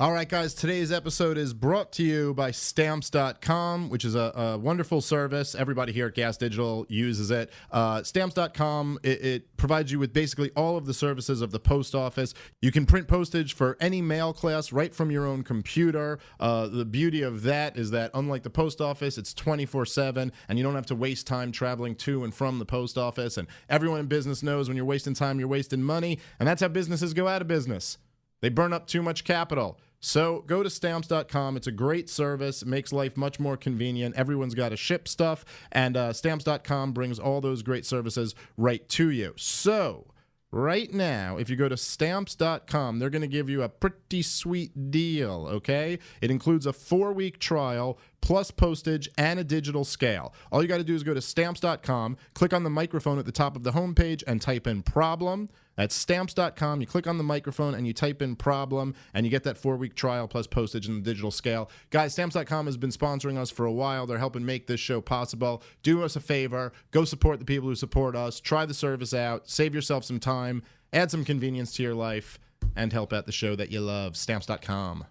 All right, guys, today's episode is brought to you by Stamps.com, which is a, a wonderful service. Everybody here at Gas Digital uses it. Uh, Stamps.com, it, it provides you with basically all of the services of the post office. You can print postage for any mail class right from your own computer. Uh, the beauty of that is that, unlike the post office, it's 24 7, and you don't have to waste time traveling to and from the post office. And everyone in business knows when you're wasting time, you're wasting money, and that's how businesses go out of business. They burn up too much capital. So go to stamps.com. It's a great service. It makes life much more convenient. Everyone's got to ship stuff, and uh, stamps.com brings all those great services right to you. So right now, if you go to stamps.com, they're going to give you a pretty sweet deal, okay? It includes a four week trial plus postage and a digital scale. All you got to do is go to stamps.com, click on the microphone at the top of the homepage, and type in problem. That's stamps.com. You click on the microphone and you type in problem, and you get that four week trial plus postage and the digital scale. Guys, stamps.com has been sponsoring us for a while. They're helping make this show possible. Do us a favor, go support the people who support us, try the service out, save yourself some time, add some convenience to your life, and help out the show that you love. Stamps.com.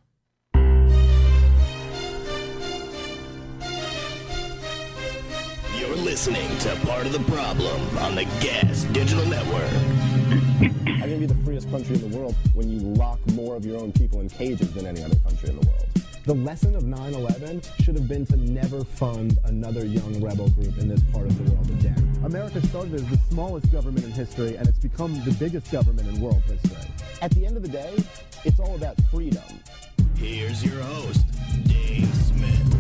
listening to Part of the Problem on the Gas Digital Network. How can be the freest country in the world when you lock more of your own people in cages than any other country in the world? The lesson of 9-11 should have been to never fund another young rebel group in this part of the world again. America started as the smallest government in history, and it's become the biggest government in world history. At the end of the day, it's all about freedom. Here's your host, Dave Smith.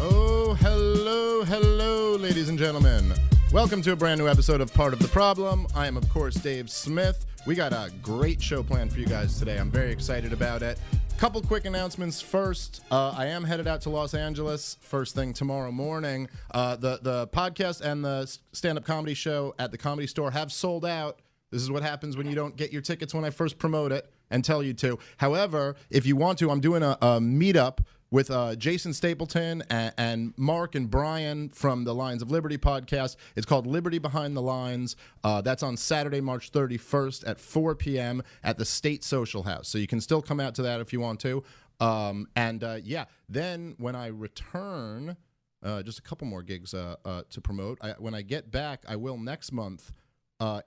Oh, hello, hello, ladies and gentlemen. Welcome to a brand new episode of Part of the Problem. I am, of course, Dave Smith. We got a great show planned for you guys today. I'm very excited about it. A couple quick announcements first. Uh, I am headed out to Los Angeles first thing tomorrow morning. Uh, the the podcast and the stand up comedy show at the Comedy Store have sold out. This is what happens when you don't get your tickets when I first promote it and tell you to. However, if you want to, I'm doing a, a meetup with uh, Jason Stapleton and, and, Mark and Brian from the Lions of Liberty podcast. It's called Liberty Behind the Lines. Uh, that's on Saturday, March 31st at 4 p.m. at the State Social House. So you can still come out to that if you want to. Um, and uh, yeah, then when I return, uh, just a couple more gigs uh, uh, to promote. I, when I get back, I will next month,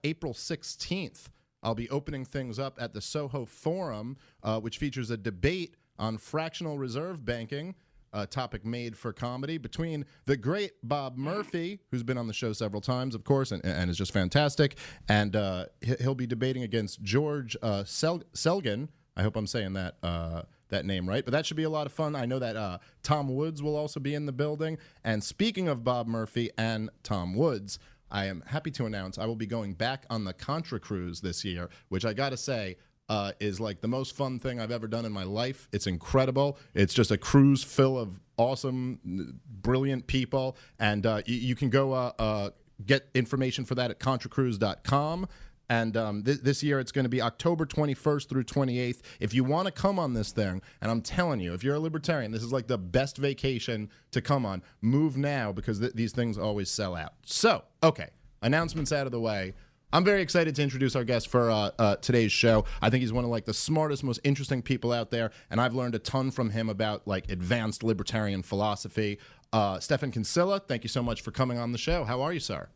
April 16th. I'll be opening things up at the Soho Forum, which features a debate on fractional reserve banking, a topic made for comedy between the great Bob Murphy, who's been on the show several times, of course, and, and is just fantastic, and uh, he'll be debating against George uh, Sel- Selgin. I hope I'm saying that. Uh, that name right, but that should be a lot of fun. I know that uh, Tom Woods will also be in the building. And speaking of Bob Murphy and Tom Woods, I am happy to announce I will be going back on the Contra cruise this year, which I got to say, uh, is like the most fun thing I've ever done in my life. It's incredible. It's just a cruise full of awesome, brilliant people, and uh, you, you, can go uh, uh, get information for that at contracruise.com. And um, th- this year it's going to be October 21st through 28th. If you want to come on this thing, and I'm telling you, if you're a libertarian, this is like the best vacation to come on. Move now because th- these things always sell out. So, okay, announcements out of the way. I'm very excited to introduce our guest for uh, uh, today's show. I think he's one of like the smartest, most interesting people out there, and I've learned a ton from him about like advanced libertarian philosophy. Uh, Stephan Kinsella, thank you so much for coming on the show. How are you, sir?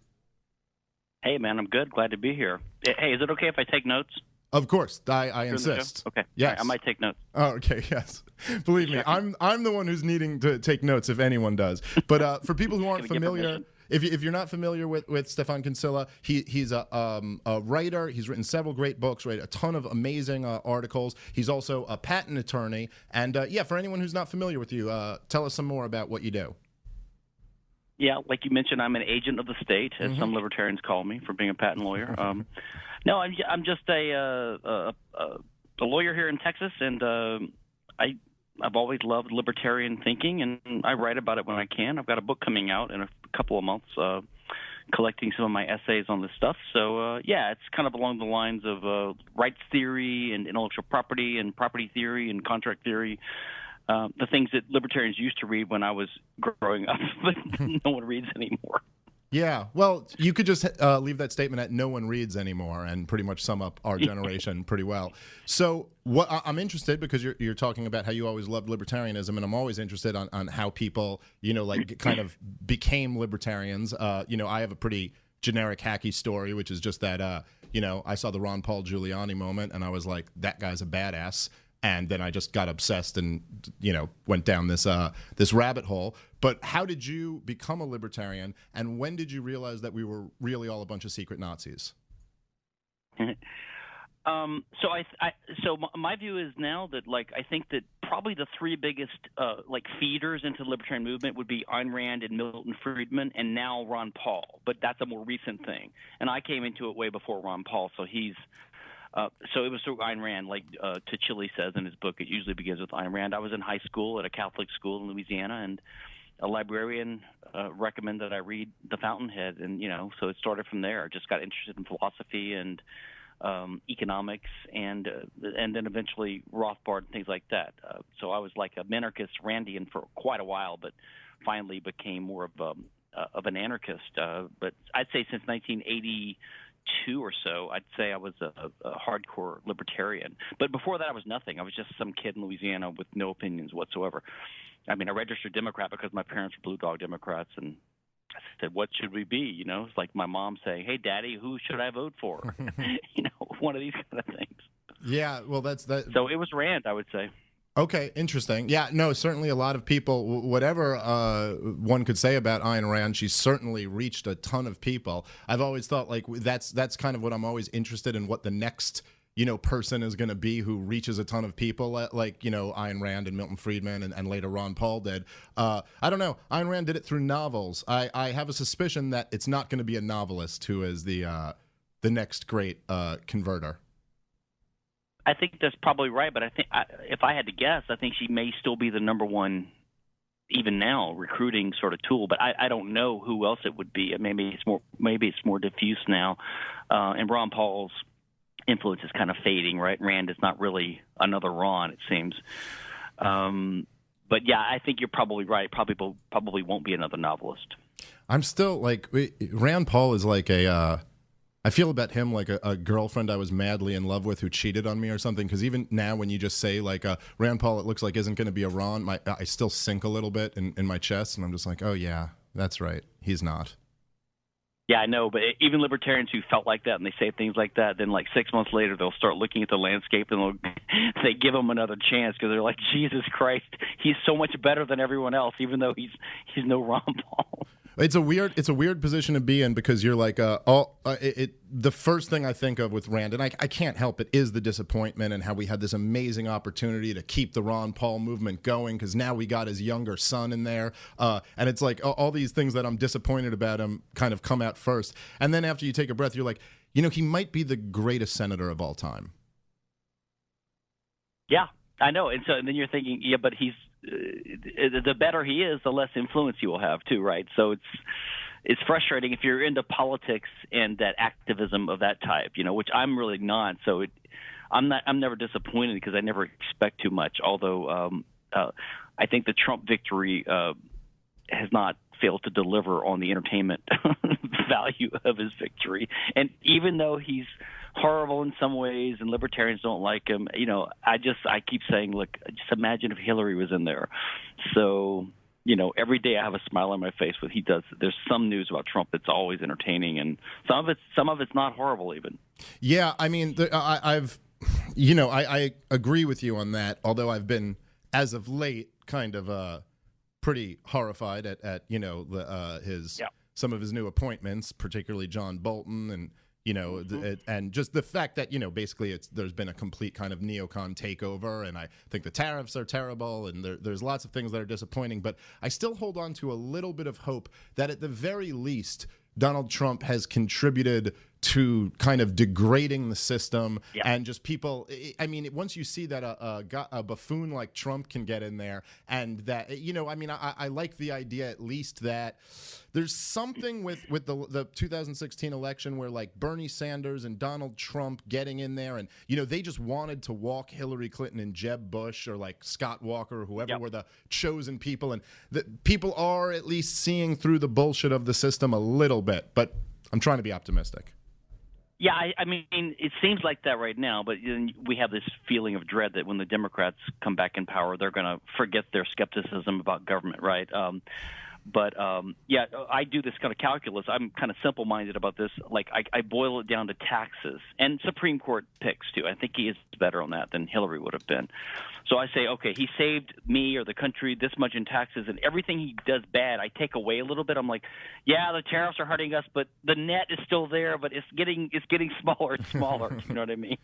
Hey, man, I'm good. Glad to be here. Hey, is it okay if I take notes? Of course, I, I insist. Okay. Yes. Right, I might take notes. Oh, okay. Yes. Believe me, I'm I'm the one who's needing to take notes if anyone does. But uh, for people who aren't familiar if, if you're not familiar with, with Stephan Kinsella, he, he's a, um, a writer. He's written several great books, right? A ton of amazing uh, articles. He's also a patent attorney. And uh, yeah, for anyone who's not familiar with you, uh, tell us some more about what you do. Yeah, like you mentioned, I'm an agent of the state, as mm-hmm. some libertarians call me for being a patent lawyer. Um, no, I'm, I'm just a, uh, a, a, a lawyer here in Texas, and uh, I I've always loved libertarian thinking, and I write about it when I can. I've got a book coming out in a couple of months, uh, collecting some of my essays on this stuff. So uh, yeah, it's kind of along the lines of uh, rights theory and intellectual property and property theory and contract theory. Uh, the things that libertarians used to read when I was growing up, but no one reads anymore. Yeah, well, you could just uh, leave that statement at "no one reads anymore" and pretty much sum up our generation pretty well. So, what I'm interested because you're you're talking about how you always loved libertarianism, and I'm always interested on on how people, you know, like kind of became libertarians. Uh, you know, I have a pretty generic hacky story, which is just that, uh, you know, I saw the Ron Paul Giuliani moment, and I was like, that guy's a badass and then I just got obsessed and you know went down this uh, this rabbit hole. But how did you become a libertarian, and when did you realize that we were really all a bunch of secret Nazis? Um, so I, I, so my view is now that like I think that probably the three biggest uh, like feeders into the libertarian movement would be Ayn Rand and Milton Friedman, and now Ron Paul. But that's a more recent thing, and I came into it way before Ron Paul, so he's uh, so it was through Ayn Rand, like uh, says in his book. It usually begins with Ayn Rand. I was in high school at a Catholic school in Louisiana, and a librarian uh, recommended that I read The Fountainhead, and you know, so it started from there. I just got interested in philosophy and um, economics, and uh, and then eventually Rothbard and things like that. Uh, so I was like a minarchist, Randian for quite a while, but finally became more of um, uh, of an anarchist. Uh, but I'd say since 1980 two or so, I'd say I was a, a hardcore libertarian. But before that, I was nothing. I was just some kid in Louisiana with no opinions whatsoever. I mean, I registered Democrat because my parents were Blue Dog Democrats, and I said, "What should we be?" You know, it's like my mom saying, "Hey, Daddy, who should I vote for?" you know, one of these kind of things. Yeah, well, that's that. So it was Rand, I would say. Okay, interesting. Yeah, no, certainly a lot of people, whatever uh, one could say about Ayn Rand, she's certainly reached a ton of people. I've always thought like that's that's kind of what I'm always interested in. What the next you know person is going to be who reaches a ton of people, like you know Ayn Rand and Milton Friedman and, and later Ron Paul did. Uh, I don't know. Ayn Rand did it through novels. I, I have a suspicion that it's not going to be a novelist who is the uh, the next great uh, converter. I think that's probably right, but I think I, if I had to guess, I think she may still be the number one, even now, recruiting sort of tool. But I, I don't know who else it would be. Maybe it's more maybe it's more diffuse now, uh, and Ron Paul's influence is kind of fading. Right, Rand is not really another Ron, it seems. Um, but yeah, I think you're probably right. Probably probably won't be another novelist. I'm still like Rand Paul is like a. Uh I feel about him like a, a, girlfriend I was madly in love with who cheated on me or something. Because even now, when you just say like uh, Rand Paul, it looks like isn't going to be a Ron, my I still sink a little bit in, in my chest, and I'm just like, oh yeah, that's right, he's not. Yeah, I know, but even libertarians who felt like that and they say things like that, then like six months later they'll start looking at the landscape and they'll they give him another chance because they're like, Jesus Christ, he's so much better than everyone else, even though he's he's no Ron Paul. It's a weird it's a weird position to be in because you're like uh, all uh, it, it, the first thing I think of with Rand and I, I can't help it is the disappointment and how we had this amazing opportunity to keep the Ron Paul movement going because now we got his younger son in there. Uh, and it's like all, these things that I'm disappointed about him kind of come out first. And then after you take a breath you're like you know he might be the greatest senator of all time. Yeah, I know, and so and then you're thinking, yeah, but he's the better he is, the less influence you will have too, right? So it's it's frustrating if you're into politics and that activism of that type, you know, which I'm really not. So it, I'm not. I'm never disappointed because I never expect too much. Although um, uh, I think the Trump victory uh, has not failed to deliver on the entertainment value of his victory, and even though he's horrible in some ways, and libertarians don't like him. You know, I just I keep saying, look, just imagine if Hillary was in there. So you know, every day I have a smile on my face when he does. There's some news about Trump that's always entertaining, and some of it's some of it's not horrible even. Yeah, I mean, the, I, have you know, I, I agree with you on that. Although I've been, as of late, kind of uh, pretty horrified at, at you know the uh, his yeah. some of his new appointments, particularly John Bolton and you know, mm-hmm. it, and just the fact that you know basically it's there's been a complete kind of neocon takeover, and I think the tariffs are terrible, and there, there's lots of things that are disappointing. But I still hold on to a little bit of hope that at the very least. Donald Trump has contributed to kind of degrading the system Yeah. and just people. I- mean, once you see that a, a, a buffoon like Trump can get in there, and that eh, you know, I mean, I, I like the idea at least that there's something with with the the 2016 election where like Bernie Sanders and Donald Trump getting in there, and you know, they just wanted to walk Hillary Clinton and Jeb Bush or like Scott Walker or whoever Yep. were the chosen people, and that people are at least seeing through the bullshit of the system a little bit. But I'm trying to be optimistic. Yeah, I, I mean, it seems like that right now, but we have this feeling of dread that when the Democrats come back in power, they're going to forget their skepticism about government, right? Um, but um, yeah, I do this kind of calculus. I'm kind of simple-minded about this. Like I, I boil it down to taxes and Supreme Court picks too. I think he is better on that than Hillary would have been. So I say, okay, he saved me or the country this much in taxes, and everything he does bad, I take away a little bit. I'm like, yeah, the tariffs are hurting us, but the net is still there, but it's getting it's getting smaller and smaller. you know what I mean?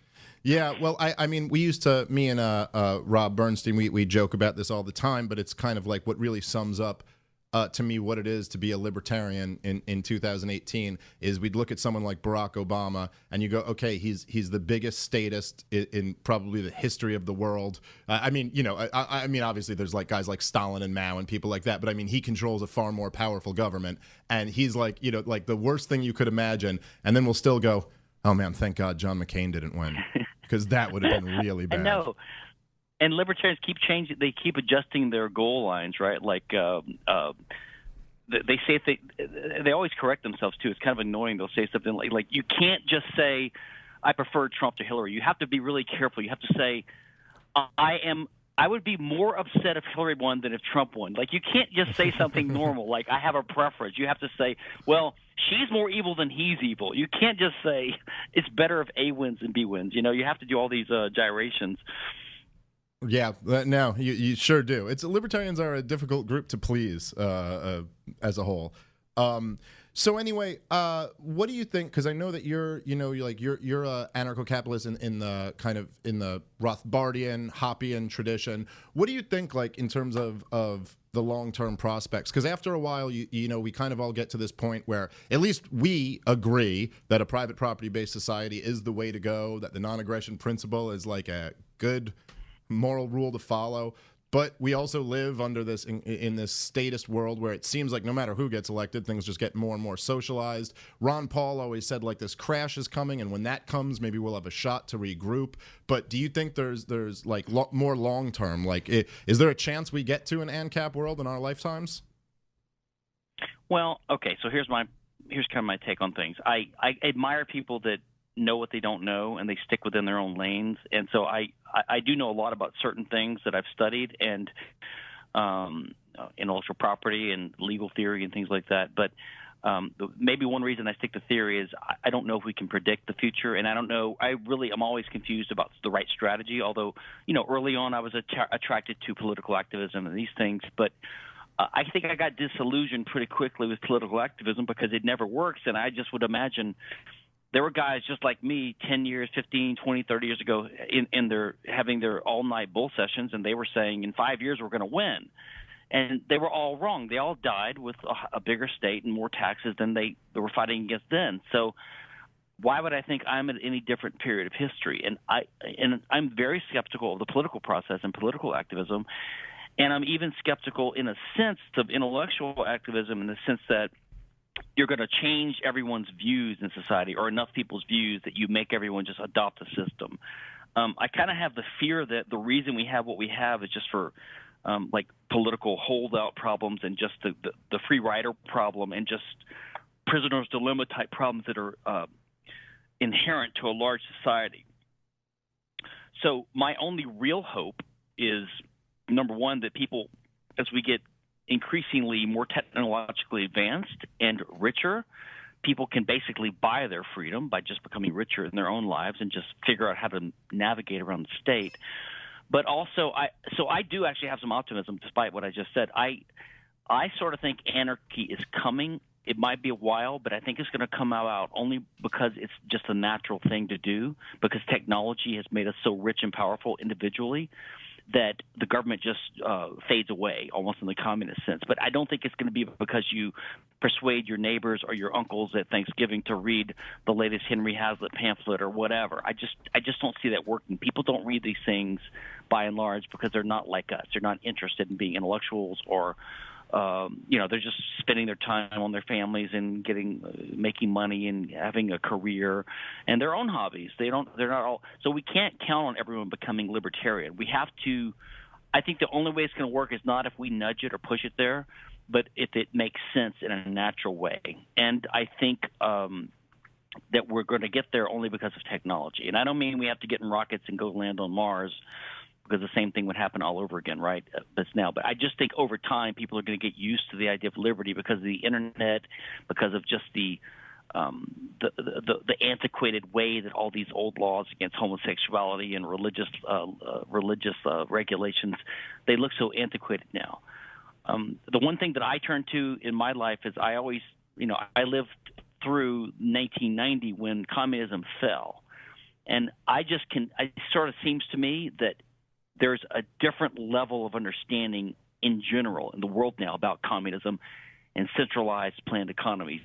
Yeah, well, I, I mean, we used to, me and uh, uh, Rob Bernstein, we, we joke about this all the time, but it's kind of like what really sums up uh, to me what it is to be a libertarian in, in 2018 is we'd look at someone like Barack Obama and you go, okay, he's he's the biggest statist in, in probably the history of the world. Uh, I mean, you know, I, I mean, obviously there's like guys like Stalin and Mao and people like that, but I mean, he controls a far more powerful government, and he's like, you know, like the worst thing you could imagine, and then we'll still go, oh man, thank God John McCain didn't win because that would have been really I bad. know. And libertarians keep changing. They keep adjusting their goal lines, right? Like uh, uh, they say they they always correct themselves too. It's kind of annoying. They'll say something like, like you can't just say, "I prefer Trump to Hillary." You have to be really careful. You have to say, "I am." I would be more upset if Hillary won than if Trump won. Like you can't just say something normal, like I have a preference. You have to say, well, she's more evil than he's evil. You can't just say it's better if A wins than B wins. You know, you have to do all these uh, gyrations. Yeah, uh, no, you, you sure do. It's libertarians are a difficult group to please uh, uh, as a whole. Um, so anyway, uh, what do you think? Because I know that you're, you know, you're like you're you're a anarcho-capitalist in, in the kind of in the Rothbardian, Hoppian tradition. What do you think, like in terms of of the long-term prospects? Because after a while, you you know, we kind of all get to this point where at least we agree that a private property-based society is the way to go. That the non-aggression principle is like a good moral rule to follow. But we also live under this in, in this statist world where it seems like no matter who gets elected, things just get more and more socialized. Ron Paul always said like this crash is coming, and when that comes, maybe we'll have a shot to regroup. But do you think there's there's like lo- more long term? Like, i- is there a chance we get to an ANCAP world in our lifetimes? Well, okay, so here's my here's kind of my take on things. I I admire people that know what they don't know and they stick within their own lanes. And so I I, I do know a lot about certain things that I've studied and um, uh, intellectual property and legal theory and things like that. But um, maybe one reason I stick to theory is I, don't know if we can predict the future, and I don't know. I really am always confused about the right strategy. Although you know, early on I was attra- attracted to political activism and these things, but uh, I think I got disillusioned pretty quickly with political activism because it never works, and I just would imagine there were guys just like me 10 years 15 20 30 years ago in, in their having their all night bull sessions and they were saying in five years we're going to win. And they were all wrong. They all died with a, a bigger state and more taxes than they, they were fighting against then. So why would I think I'm at any different period of history? And I and I'm very skeptical of the political process and political activism, and I'm even skeptical in a sense of intellectual activism in the sense that you're going to change everyone's views in society or enough people's views that you make everyone just adopt the system. Um, I kind of have the fear that the reason we have what we have is just for um, like political holdout problems and just the, the, the free rider problem and just prisoner's dilemma type problems that are uh, inherent to a large society. So my only real hope is number one that people, as we get increasingly more technologically advanced and richer, people can basically buy their freedom by just becoming richer in their own lives and just figure out how to navigate around the state. But also, I so I do actually have some optimism, despite what I just said. I I sort of think anarchy is coming. It might be a while, but I think it's going to come out only because it's just a natural thing to do. Because technology has made us so rich and powerful individually that the government just uh, fades away, almost in the communist sense. But I don't think it's going to be because you persuade your neighbors or your uncles at Thanksgiving to read the latest Henry Hazlitt pamphlet or whatever. I just I just don't see that working. People don't read these things by and large because they're not like us. They're not interested in being intellectuals or um, you know they're just spending their time on their families and getting uh, making money and having a career and their own hobbies. They don't they're not all so we can't count on everyone becoming libertarian. We have to i think the only way it's going to work is not if we nudge it or push it there but if it makes sense in a natural way. And i think um that we're going to get there only because of technology. And i don't mean we have to get in rockets and go land on mars because the same thing would happen all over again, right? That's now. But I just think over time, people are going to get used to the idea of liberty because of the internet, because of just the um, the, the, the antiquated way that all these old laws against homosexuality and religious uh, uh, religious uh, regulations they look so antiquated now. Um, the one thing that I turn to in my life is I always, you know, I lived through 1990 when communism fell, and I just can. It sort of seems to me that there's a different level of understanding in general in the world now about communism and centralized planned economies.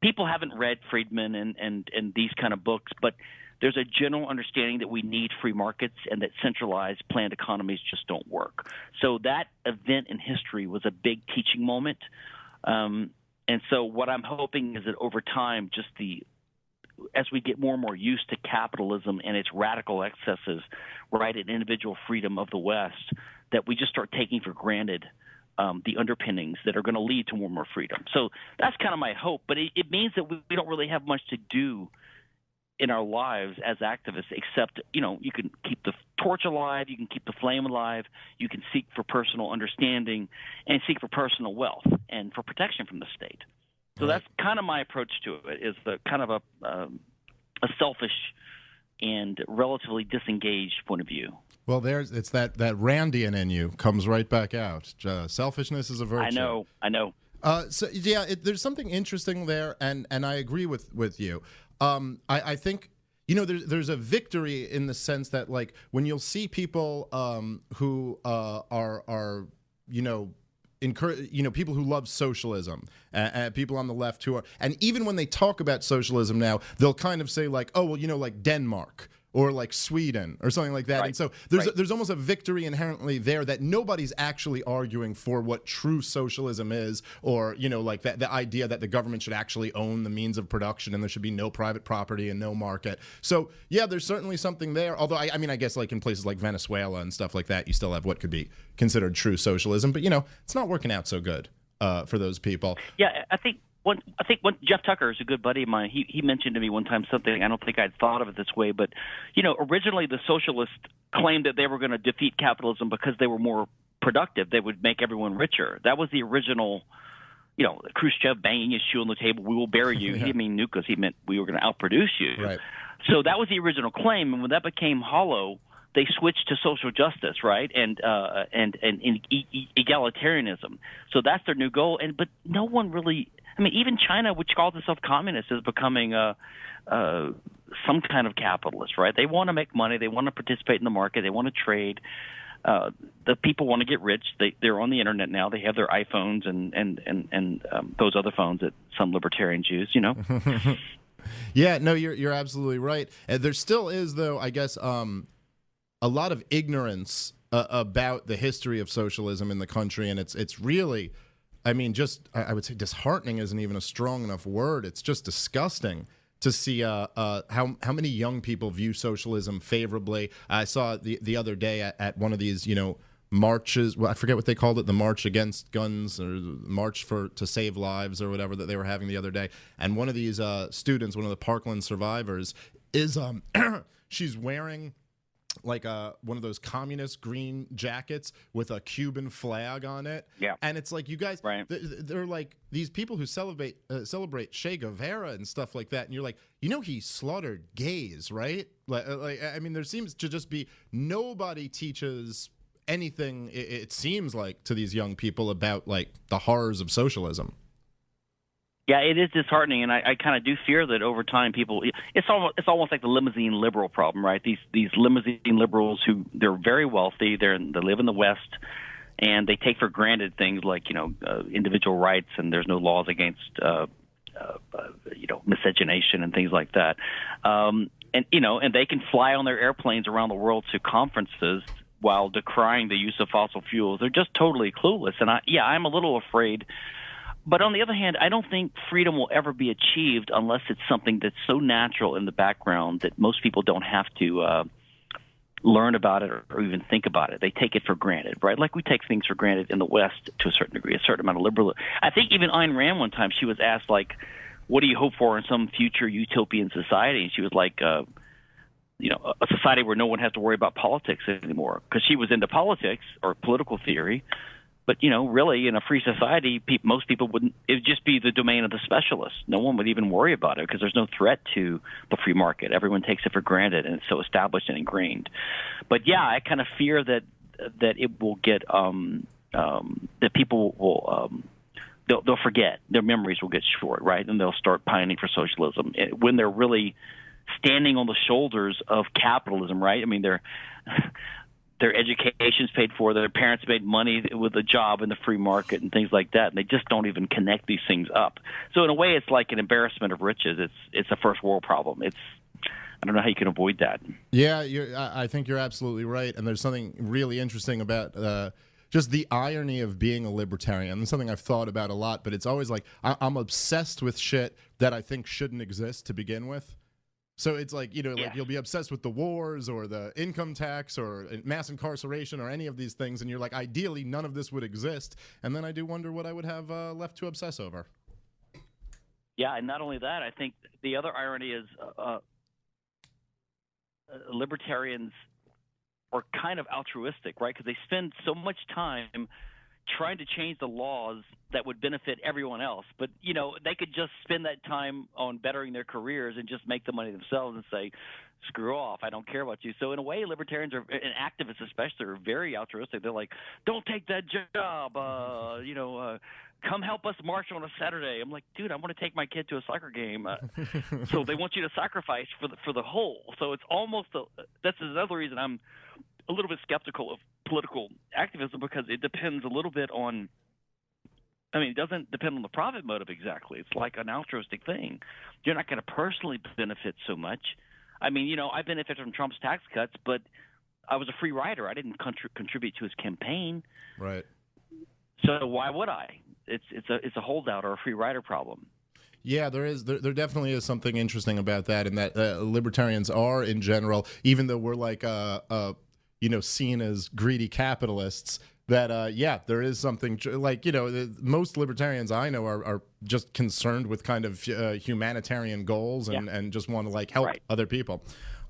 People haven't read Friedman and, and, and these kind of books, but there's a general understanding that we need free markets and that centralized planned economies just don't work. So that event in history was a big teaching moment. Um, and so what I'm hoping is that over time, just the as we get more and more used to capitalism and its radical excesses, right, and individual freedom of the West, that we just start taking for granted um, the underpinnings that are going to lead to more and more freedom. So that's kind of my hope. But it, it means that we, we don't really have much to do in our lives as activists, except you know you can keep the torch alive, you can keep the flame alive, you can seek for personal understanding, and seek for personal wealth and for protection from the state. So right. that's kind of my approach to it. Is the kind of a um, a selfish and relatively disengaged point of view. Well, there's it's that that Randian in you comes right back out. Uh, selfishness is a virtue. I know. I know. Uh, so yeah, it, there's something interesting there, and and I agree with with you. Um, I, I think you know there's there's a victory in the sense that like when you'll see people um, who uh, are are you know encourage you know people who love socialism uh, uh, people on the left who are and even when they talk about socialism now they'll kind of say like oh well you know like denmark or like Sweden or something like that. Right. And so there's right. there's almost a victory inherently there that nobody's actually arguing for what true socialism is, or you know like that the idea that the government should actually own the means of production and there should be no private property and no market. So yeah, there's certainly something there. Although I, I mean I guess like in places like Venezuela and stuff like that, you still have what could be considered true socialism, but you know it's not working out so good uh, for those people. Yeah, I think one, I think one, Jeff Tucker is a good buddy of mine. He he mentioned to me one time something I don't think I'd thought of it this way, but you know, originally the socialists claimed that they were going to defeat capitalism because they were more productive. They would make everyone richer. That was the original. You know, Khrushchev banging his shoe on the table. We will bury you. yeah. He didn't mean nucleus. He meant we were going to outproduce you. Right. So that was the original claim, and when that became hollow, they switched to social justice, right, and uh, and and, and e- e- egalitarianism. So that's their new goal. And but no one really I mean, even China, which calls itself communist, is becoming a, a some kind of capitalist, right? They want to make money, they want to participate in the market, they want to trade. Uh, the people want to get rich. They they're on the internet now. They have their iPhones and and and and um, those other phones that some libertarians use. You know. yeah, no, you're you're absolutely right. And there still is, though, I guess, um, a lot of ignorance uh, about the history of socialism in the country, and it's it's really I mean, just I would say disheartening isn't even a strong enough word. It's just disgusting to see uh, uh, how how many young people view socialism favorably. I saw the the other day at, at one of these, you know, marches. Well, I forget what they called it, the march against guns or march for to save lives or whatever that they were having the other day. And one of these uh, students, one of the Parkland survivors, is um, she's wearing like a uh, one of those communist green jackets with a Cuban flag on it. Yeah, and it's like you guys, right. they're like these people who celebrate uh, celebrate Che Guevara and stuff like that, and you're like, you know, he slaughtered gays, right? Like, uh, like I mean, there seems to just be nobody teaches anything. It, it seems like to these young people about like the horrors of socialism. Yeah, it is disheartening, and I, I kind of do fear that over time, people it's almost it's almost like the limousine liberal problem, right? These these limousine liberals who they're very wealthy, they're they live in the West, and they take for granted things like you know uh, individual rights, and there's no laws against uh, uh, uh, you know miscegenation and things like that. Um, and you know, and they can fly on their airplanes around the world to conferences while decrying the use of fossil fuels. They're just totally clueless, and I yeah, I'm a little afraid but on the other hand, I don't think freedom will ever be achieved unless it's something that's so natural in the background that most people don't have to uh, learn about it or, even think about it. They take it for granted, right? Like we take things for granted in the West to a certain degree, a certain amount of liberal. I think even Ayn Rand one time she was asked like, "What do you hope for in some future utopian society?" And she was like. Uh, you know, a society where no one has to worry about politics anymore, because she was into politics or political theory, but you know, really, in a free society, pe- most people wouldn't. It would just be the domain of the specialists. No one would even worry about it because there's no threat to the free market. Everyone takes it for granted, and it's so established and ingrained. But yeah, I kind of fear that that it will get um, um, that people will. Um, They'll, they'll forget. Their memories will get short, right? And they'll start pining for socialism when they're really standing on the shoulders of capitalism, right? I mean, they're their education's paid for, their parents made money with a job in the free market and things like that, and they just don't even connect these things up. So in a way, it's like an embarrassment of riches. It's it's a first world problem. It's I don't know how you can avoid that. Yeah, I think you're absolutely right, and there's something really interesting about. Uh, just the irony of being a libertarian. It's something I've thought about a lot, but it's always like I- I'm obsessed with shit that I think shouldn't exist to begin with. So it's like, you know, yeah. like you'll be obsessed with the wars or the income tax or mass incarceration or any of these things. And you're like, ideally, none of this would exist. And then I do wonder what I would have uh, left to obsess over. Yeah. And not only that, I think the other irony is uh, uh libertarians are kind of altruistic, right? Because they spend so much time trying to change the laws that would benefit everyone else. But you know, they could just spend that time on bettering their careers and just make the money themselves and say, "Screw off! I don't care about you." So in a way, libertarians are and activists especially are very altruistic. They're like, "Don't take that job," uh, you know. Uh, Come help us march on a Saturday. I'm like, dude, I want to take my kid to a soccer game. Uh, so they want you to sacrifice for the for the whole. So it's almost a, that's another reason I'm a little bit skeptical of political activism because it depends a little bit on. I mean, it doesn't depend on the profit motive exactly. It's like an altruistic thing. You're not going to personally benefit so much. I mean, you know, I benefited from Trump's tax cuts, but I was a free rider. I didn't contri- contribute to his campaign. Right. So why would I? It's it's a it's a holdout or a free rider problem. Yeah, there is. There, there, definitely is something interesting about that, and that uh, libertarians are, in general, even though we're like a, a you know seen as greedy capitalists that uh, yeah there is something like you know most libertarians i know are, are just concerned with kind of uh, humanitarian goals and, yeah. and just want to like help right. other people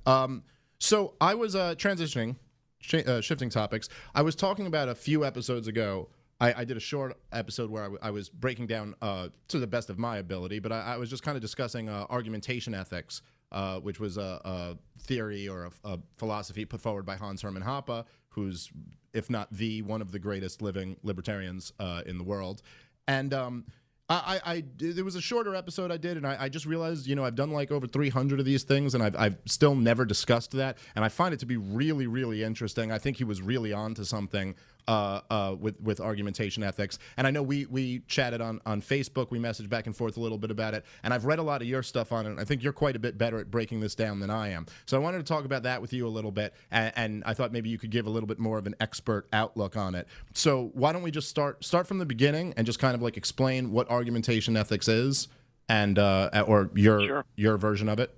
um, so i was uh, transitioning sh- uh, shifting topics i was talking about a few episodes ago I, I did a short episode where I, w- I was breaking down uh, to the best of my ability but i, I was just kind of discussing uh, argumentation ethics uh, which was a, a theory or a, a, philosophy put forward by Hans Hermann Hoppe, who's, if not the one of the greatest living libertarians uh, in the world. And um, I, I, I, there was a shorter episode I did, and I, I, just realized, you know, I've done like over 300 of these things, and I've, I've still never discussed that, and I find it to be really, really interesting. I think he was really on to something uh, uh, with with argumentation ethics. And I know we we chatted on on Facebook. We messaged back and forth a little bit about it. And I've read a lot of your stuff on it. And I think you're quite a bit better at breaking this down than I am. So I wanted to talk about that with you a little bit. And, and I thought maybe you could give a little bit more of an expert outlook on it. So why don't we just start start from the beginning and just kind of like explain what argumentation ethics is and uh, or your sure. your version of it.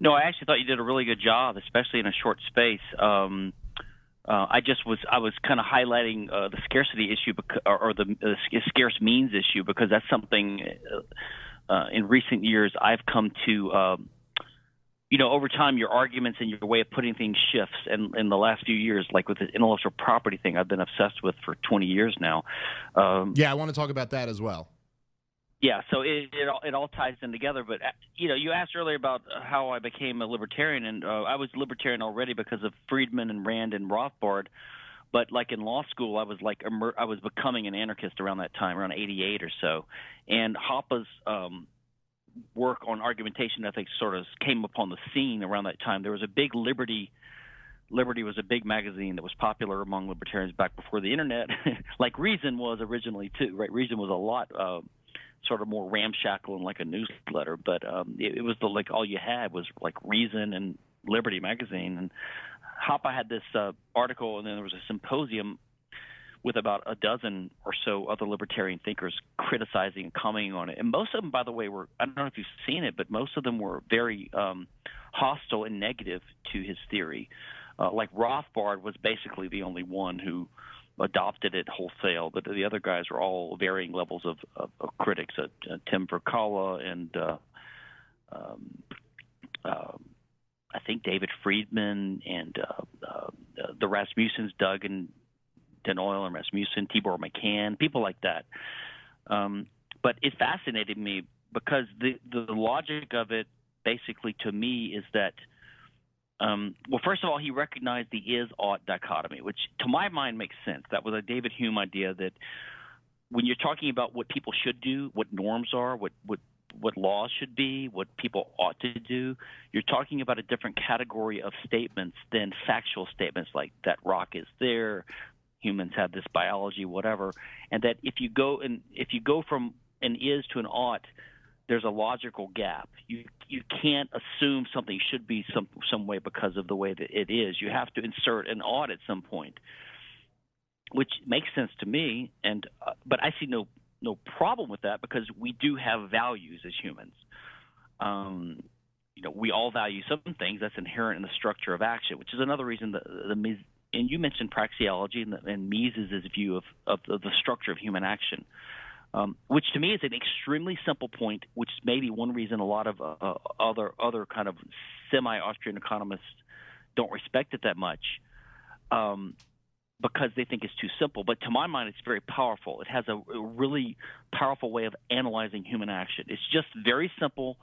No, I actually thought you did a really good job, especially in a short space. Um, uh, I just was I was kind of highlighting uh, the scarcity issue bec- or, or the uh, scarce means issue because that's something uh, uh, in recent years I've come to. Um, you know, over time, your arguments and your way of putting things shifts. And in the last few years, like with the intellectual property thing, I've been obsessed with for 20 years now. Um, yeah, I want to talk about that as well yeah, so it it all, it all ties in together. But uh, you know, you asked earlier about how I became a libertarian, and uh, I was libertarian already because of Friedman and Rand and Rothbard. but like in law school, I was like I was becoming an anarchist around that time, around '88 or so, and Hoppe's um, work on argumentation ethics sort of came upon the scene around that time. There was a big liberty. Liberty was a big magazine that was popular among libertarians back before the internet, like Reason was originally too. Right, Reason was a lot uh, sort of more ramshackle and like a newsletter, but um, it, it was the like all you had was like Reason and Liberty magazine, and Hoppe had this uh, article, and then there was a symposium with about a dozen or so other libertarian thinkers criticizing and commenting on it. And most of them, by the way, were I don't know if you've seen it, but most of them were very um, hostile and negative to his theory. Uh, like Rothbard was basically the only one who adopted it wholesale, but the other guys were all varying levels of, of, of critics. Uh, uh, Tim Virkkala and uh, um, uh, I think David Friedman and uh, uh, the Rasmussens, Doug and Den Uyl and Rasmussen, Tibor Machan, people like that. Um, but it fascinated me because the the logic of it, basically, to me, is that. Um, well, first of all, he recognized the is-ought dichotomy, which to my mind makes sense. That was a David Hume idea that when you're talking about what people should do, what norms are, what what what laws should be, what people ought to do. You're talking about a different category of statements than factual statements like that rock is there, humans have this biology, whatever. And that if you go and if you go from an is to an ought, there's a logical gap. You you can't assume something should be some some way because of the way that it is. You have to insert an ought at some point, which makes sense to me. And uh, but I see no no problem with that because we do have values as humans. Um, you know, we all value some things that's inherent in the structure of action, which is another reason the, the and you mentioned praxeology and, the, and Mises' view of, of, of, the structure of human action, um, which to me is an extremely simple point, which may be one reason a lot of uh, other other kind of semi-Austrian economists don't respect it that much. Um, because they think it's too simple. But to my mind, it's very powerful. It has a, a really powerful way of analyzing human action. It's just very simple.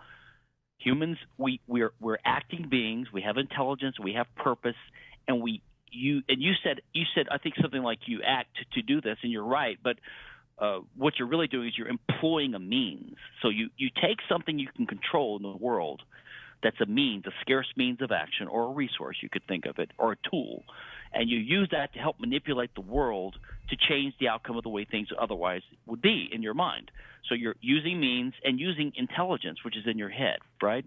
Humans, we we're we're acting beings. We have intelligence. We have purpose, and we you and you said you said I think something like you act to, to do this, and you're right. But uh, what you're really doing is you're employing a means. So you you take something you can control in the world, that's a means, a scarce means of action, or a resource you could think of it, or a tool and you use that to help manipulate the world to change the outcome of the way things otherwise would be in your mind. So you're using means and using intelligence, which is in your head, right?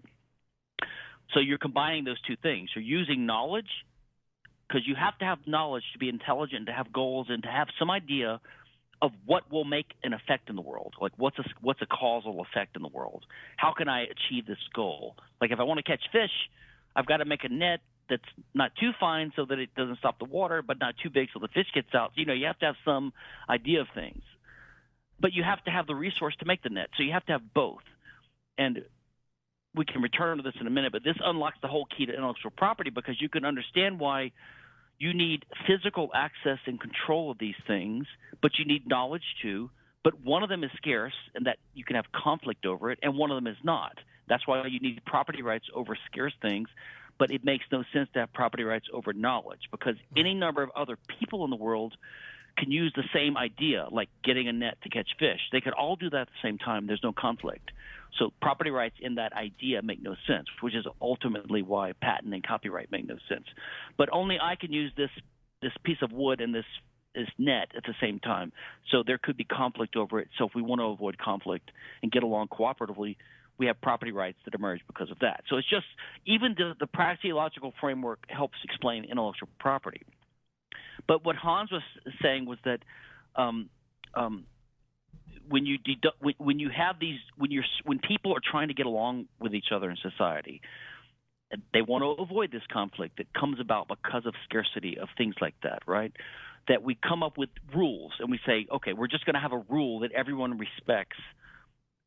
So you're combining those two things. You're using knowledge because you have to have knowledge to be intelligent, to have goals, and to have some idea of what will make an effect in the world. Like what's a what's a causal effect in the world? How can I achieve this goal? Like if I want to catch fish, I've got to make a net that's not too fine so that it doesn't stop the water, but not too big so the fish gets out. You know, you have to have some idea of things, but you have to have the resource to make the net. So you have to have both. And we can return to this in a minute, but this unlocks the whole key to intellectual property because you can understand why you need physical access and control of these things, but you need knowledge too. But one of them is scarce, and that you can have conflict over it, and one of them is not. That's why you need property rights over scarce things but it makes no sense to have property rights over knowledge because any number of other people in the world can use the same idea, like getting a net to catch fish. They could all do that at the same time. There's no conflict. So property rights in that idea make no sense, which is ultimately why patent and copyright make no sense. But only I can use this this piece of wood and this this net at the same time. So there could be conflict over it. So if we want to avoid conflict and get along cooperatively, we have property rights that emerge because of that. So it's just even the, the praxeological framework helps explain intellectual property. But what Hans was saying was that um, um, when you when, when you have these when you're when people are trying to get along with each other in society, they want to avoid this conflict that comes about because of scarcity of things like that, right? That we come up with rules and we say, okay, we're just going to have a rule that everyone respects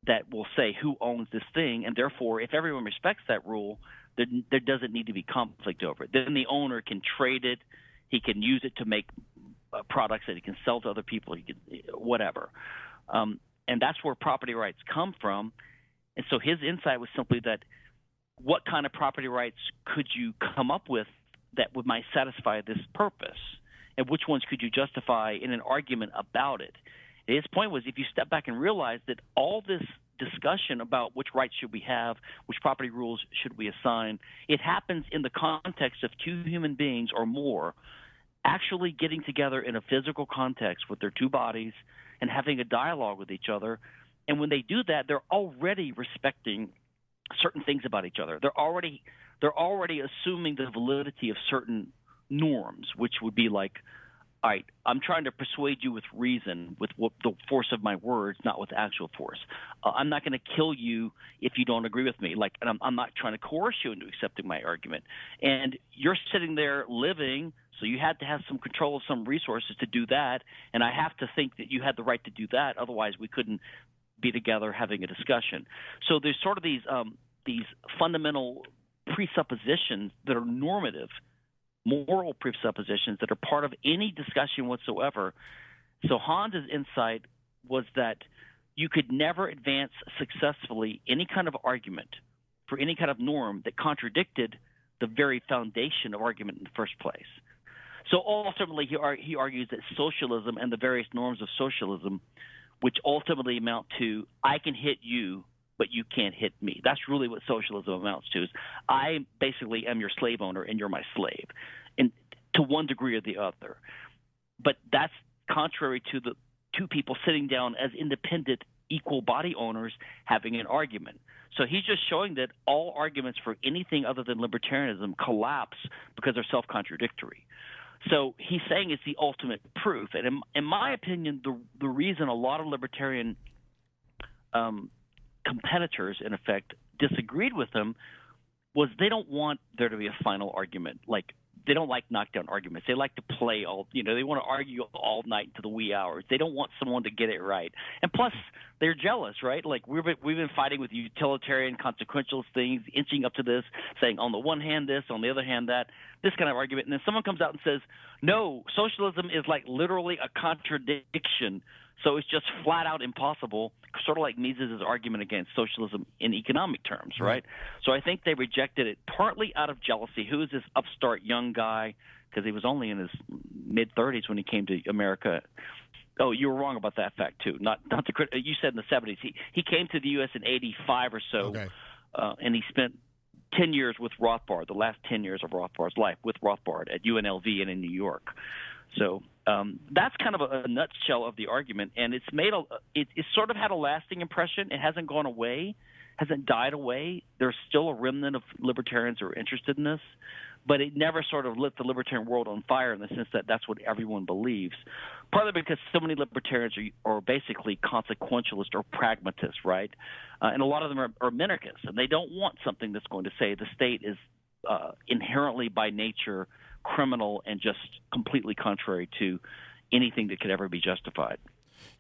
that will say who owns this thing, and therefore, if everyone respects that rule, there, there doesn't need to be conflict over it. Then the owner can trade it, he can use it to make uh, products that he can sell to other people, he can whatever, um, and that's where property rights come from. And so his insight was simply that what kind of property rights could you come up with that would might satisfy this purpose? and which ones could you justify in an argument about it. His point was if you step back and realize that all this discussion about which rights should we have, which property rules should we assign, it happens in the context of two human beings or more actually getting together in a physical context with their two bodies and having a dialogue with each other. And when they do that, they're already respecting certain things about each other. They're already they're already assuming the validity of certain norms, which would be like all right, I'm trying to persuade you with reason, with what, the force of my words, not with actual force. Uh, I'm not going to kill you if you don't agree with me. Like, and I'm, I'm not trying to coerce you into accepting my argument. And you're sitting there living, so you had to have some control of some resources to do that. And I have to think that you had the right to do that. Otherwise, we couldn't be together having a discussion. So there's sort of these um, these fundamental presuppositions that are normative moral presuppositions that are part of any discussion whatsoever. So Hans's insight was that you could never advance successfully any kind of argument for any kind of norm that contradicted the very foundation of argument in the first place. So ultimately, he, ar- he argues that socialism and the various norms of socialism, which ultimately amount to I can hit you, but you can't hit me. That's really what socialism amounts to. Is I basically am your slave owner and you're my slave, and to one degree or the other. But that's contrary to the two people sitting down as independent, equal body owners having an argument. So he's just showing that all arguments for anything other than libertarianism collapse because they're self contradictory. So he's saying it's the ultimate proof. And in, in my opinion, the, the reason a lot of libertarian um, competitors, in effect, disagreed with him was they don't want there to be a final argument. Like they don't like knockdown arguments. They like to play all, you know, they want to argue all night to the wee hours. They don't want someone to get it right. And plus, they're jealous, right? Like we've been, we've been fighting with utilitarian consequentialist things, inching up to this, saying on the one hand this, on the other hand that, this kind of argument. And then someone comes out and says, no, socialism is like literally a contradiction so it's just flat out impossible, sort of like Mises' argument against socialism in economic terms, right? So I think they rejected it partly out of jealousy. Who is this upstart young guy? Because he was only in his mid 30s when he came to America. Oh, you were wrong about that fact too. Not not the you said in the 70s. He he came to the U.S. in 85 or so, Okay. uh, and he spent 10 years with Rothbard, the last 10 years of Rothbard's life with Rothbard at UNLV and in New York. So um, that's kind of a, a nutshell of the argument, and it's made a it, it sort of had a lasting impression. It hasn't gone away, hasn't died away. There's still a remnant of libertarians who are interested in this, but it never sort of lit the libertarian world on fire in the sense that that's what everyone believes. Partly because so many libertarians are, are basically consequentialist or pragmatists, right? Uh, and a lot of them are, are minarchists, and they don't want something that's going to say the state is uh, inherently by nature criminal and just completely contrary to anything that could ever be justified.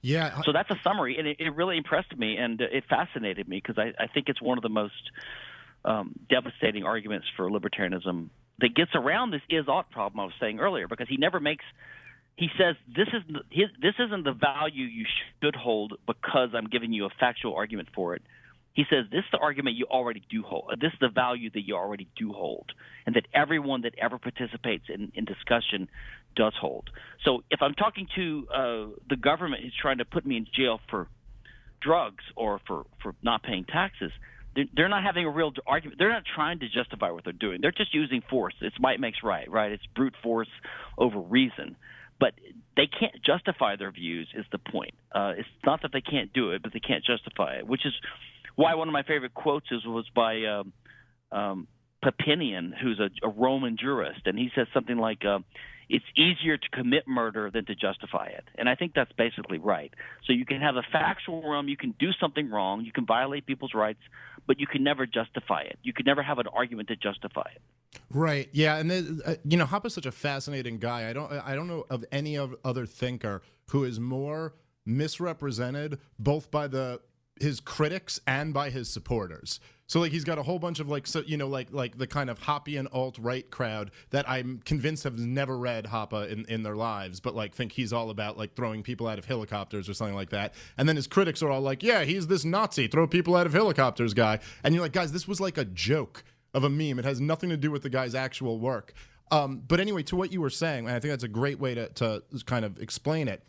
Yeah. So that's a summary, and it, it really impressed me and it fascinated me because I, I think it's one of the most um, devastating arguments for libertarianism that gets around this is ought problem I was saying earlier because he never makes. He says this is his, this isn't the value you should hold because I'm giving you a factual argument for it. He says this is the argument you already do hold. This is the value that you already do hold, and that everyone that ever participates in, in discussion does hold. So if I'm talking to uh, the government who's trying to put me in jail for drugs or for, for not paying taxes, they're, they're not having a real argument. They're not trying to justify what they're doing. They're just using force. It's might makes right, right? It's brute force over reason. But they can't justify their views. Is the point? Uh, it's not that they can't do it, but they can't justify it. Which is why one of my favorite quotes is was by um, um, Papinian, who's a, a Roman jurist, and he says something like, uh, "It's easier to commit murder than to justify it," and I think that's basically right. So you can have a factual realm, you can do something wrong, you can violate people's rights, but you can never justify it. You can never have an argument to justify it. Right. Yeah, and then, uh, you know, Hoppe's such a fascinating guy. I don't I don't know of any other thinker who is more misrepresented both by the his critics and by his supporters. So like he's got a whole bunch of like so you know like like the kind of hoppy and alt right crowd that I'm convinced have never read Hoppe in, in their lives, but like think he's all about like throwing people out of helicopters or something like that. And then his critics are all like, yeah, he's this Nazi, throw people out of helicopters guy. And you're like, guys, this was like a joke of a meme. It has nothing to do with the guy's actual work. Um, but anyway, to what you were saying, and I think that's a great way to, to kind of explain it.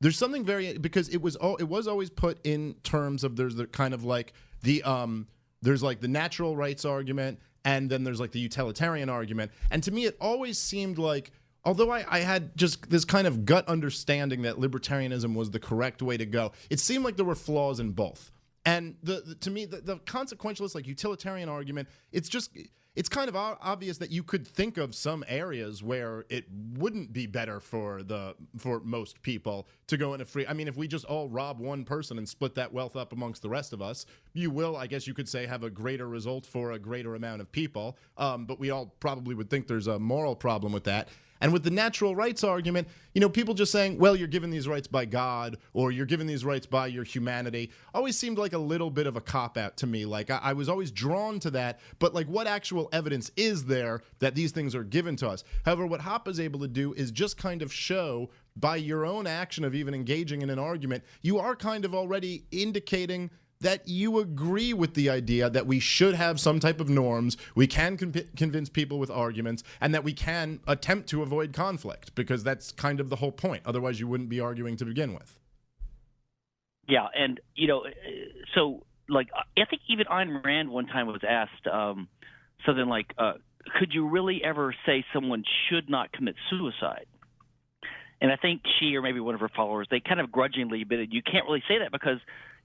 There's something very because it was all it was always put in terms of there's the kind of like the um there's like the natural rights argument and then there's like the utilitarian argument. And to me, it always seemed like although I, I, had just this kind of gut understanding that libertarianism was the correct way to go, it seemed like there were flaws in both. And the, the to me, the, the, consequentialist, like utilitarian argument, it's just it's kind of obvious that you could think of some areas where it wouldn't be better for the for most people to go into free. I mean, if we just all rob one person and split that wealth up amongst the rest of us, you will, I guess you could say, have a greater result for a greater amount of people. Um, but we all probably would think there's a moral problem with that. And with the natural rights argument, you know, people just saying, well, you're given these rights by God or you're given these rights by your humanity always seemed like a little bit of a cop out to me. Like I, I, was always drawn to that, but like what actual evidence is there that these things are given to us? However, what Hoppe is able to do is just kind of show by your own action of even engaging in an argument, you are kind of already indicating that you agree with the idea that we should have some type of norms, we can con- convince people with arguments, and that we can attempt to avoid conflict because that's kind of the whole point. Otherwise, you wouldn't be arguing to begin with. Yeah, and you know, so like I think even Ayn Rand one time was asked um, something like, uh, "Could you really ever say someone should not commit suicide?" And I think she or maybe one of her followers they kind of grudgingly admitted you can't really say that because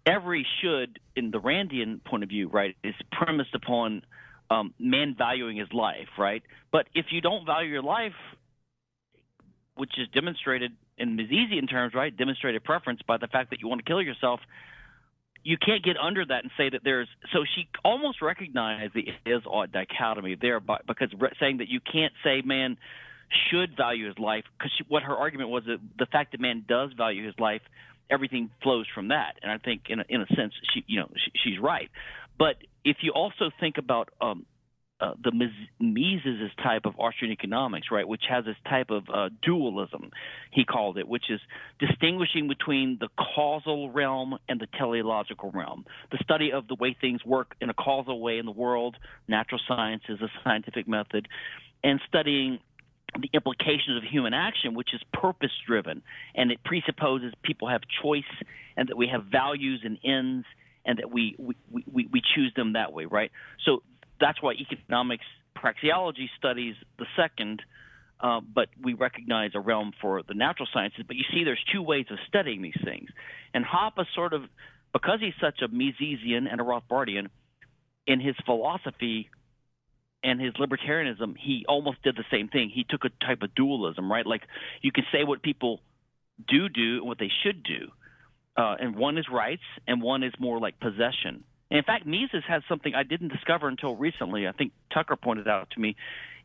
every should, in the Randian point of view, right, is premised upon um, man valuing his life, right? But if you don't value your life, which is demonstrated in Misesian terms, right, demonstrated preference by the fact that you want to kill yourself, you can't get under that and say that there's. So she almost recognized the is ought dichotomy there, by, because saying that you can't say man should value his life, because what her argument was that the fact that man does value his life everything flows from that. And I think, in a, in a sense, she you know she, she's right. But if you also think about um, uh, the Mises type of Austrian economics, right, which has this type of uh, dualism, he called it, which is distinguishing between the causal realm and the teleological realm. The study of the way things work in a causal way in the world, natural sciences, a scientific method, and studying the implications of human action, which is purpose driven, and it presupposes people have choice and that we have values and ends and that we, we, we, we choose them that way, right? So that's why economics praxeology studies the second, uh, but we recognize a realm for the natural sciences. But you see, there's two ways of studying these things. And Hoppe sort of, because he's such a Misesian and a Rothbardian, in his philosophy and his libertarianism, he almost did the same thing. He took a type of dualism, right? Like you can say what people do do and what they should do, uh, and one is rights, and one is more like possession. And in fact, Mises has something I didn't discover until recently. I think Tucker pointed out to me.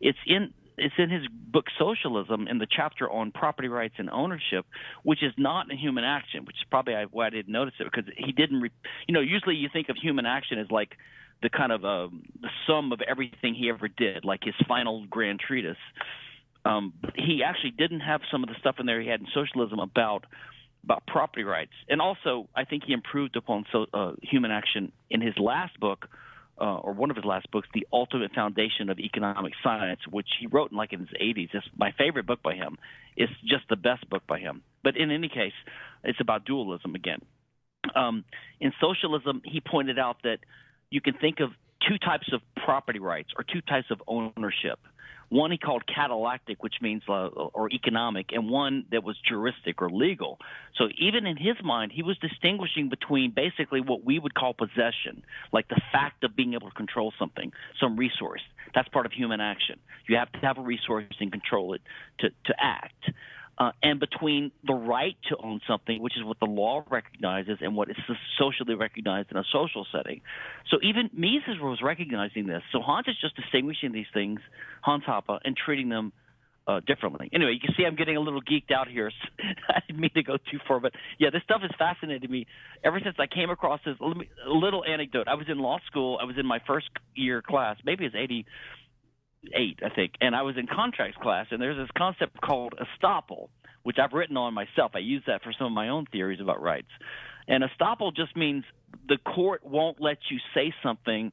It's in it's in his book Socialism in the chapter on property rights and ownership, which is not a human action, which is probably why I didn't notice it because he didn't. Re- you know, usually you think of human action as like the kind of uh, the sum of everything he ever did, like his final grand treatise. Um, he actually didn't have some of the stuff in there he had in socialism about about property rights, and also I think he improved upon so, uh, human action in his last book, uh, or one of his last books, The Ultimate Foundation of Economic Science, which he wrote in like in his 80s. It's my favorite book by him. It's just the best book by him. But in any case, it's about dualism again. Um, in socialism, he pointed out that you can think of two types of property rights or two types of ownership. One he called catallactic, which means uh, or economic, and one that was juristic or legal. So even in his mind, he was distinguishing between basically what we would call possession, like the fact of being able to control something, some resource. That's part of human action. You have to have a resource and control it to, to act uh, and between the right to own something, which is what the law recognizes, and what is socially recognized in a social setting. So even Mises was recognizing this. So Hans is just distinguishing these things, Hans Hoppe, and treating them uh, differently. Anyway, you can see I'm getting a little geeked out here. I didn't mean to go too far, but yeah, this stuff has fascinated me ever since I came across this. A little anecdote. I was in law school. I was in my first year class. Maybe it's 80 eight, I think, and I was in contracts class, and there's this concept called estoppel, which I've written on myself. I use that for some of my own theories about rights. And estoppel just means the court won't let you say something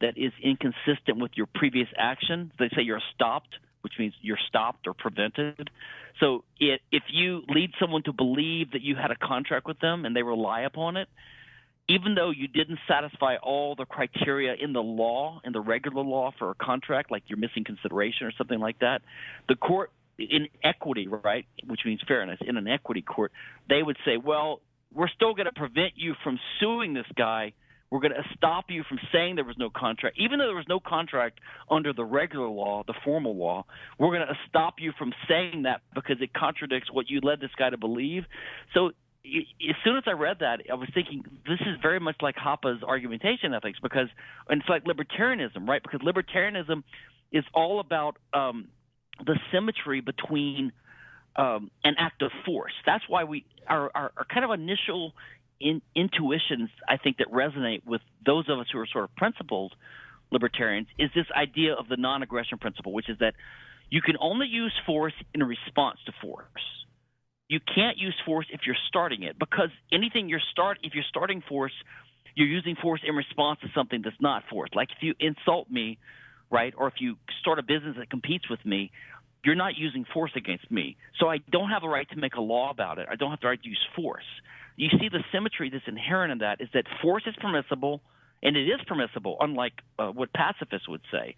that is inconsistent with your previous action. They say you're stopped which means you're stopped or prevented. So it, if you lead someone to believe that you had a contract with them and they rely upon it, even though you didn't satisfy all the criteria in the law, in the regular law for a contract, like you're missing consideration or something like that, the court in equity, right, which means fairness, in an equity court, they would say, well, we're still going to prevent you from suing this guy. We're going to stop you from saying there was no contract, even though there was no contract under the regular law, the formal law. We're going to stop you from saying that because it contradicts what you led this guy to believe. So as soon as I read that, I was thinking this is very much like Hoppe's argumentation ethics because it's like libertarianism, right? Because libertarianism is all about um, the symmetry between um, an act of force. That's why we our, our, our kind of initial in, intuitions, I think, that resonate with those of us who are sort of principled libertarians is this idea of the non-aggression principle, which is that you can only use force in response to force. You can't use force if you're starting it because anything you're start if you're starting force, you're using force in response to something that's not force. Like if you insult me, right, or if you start a business that competes with me, you're not using force against me. So I don't have a right to make a law about it. I don't have the right to use force. You see the symmetry that's inherent in that is that force is permissible, and it is permissible, unlike uh, what pacifists would say,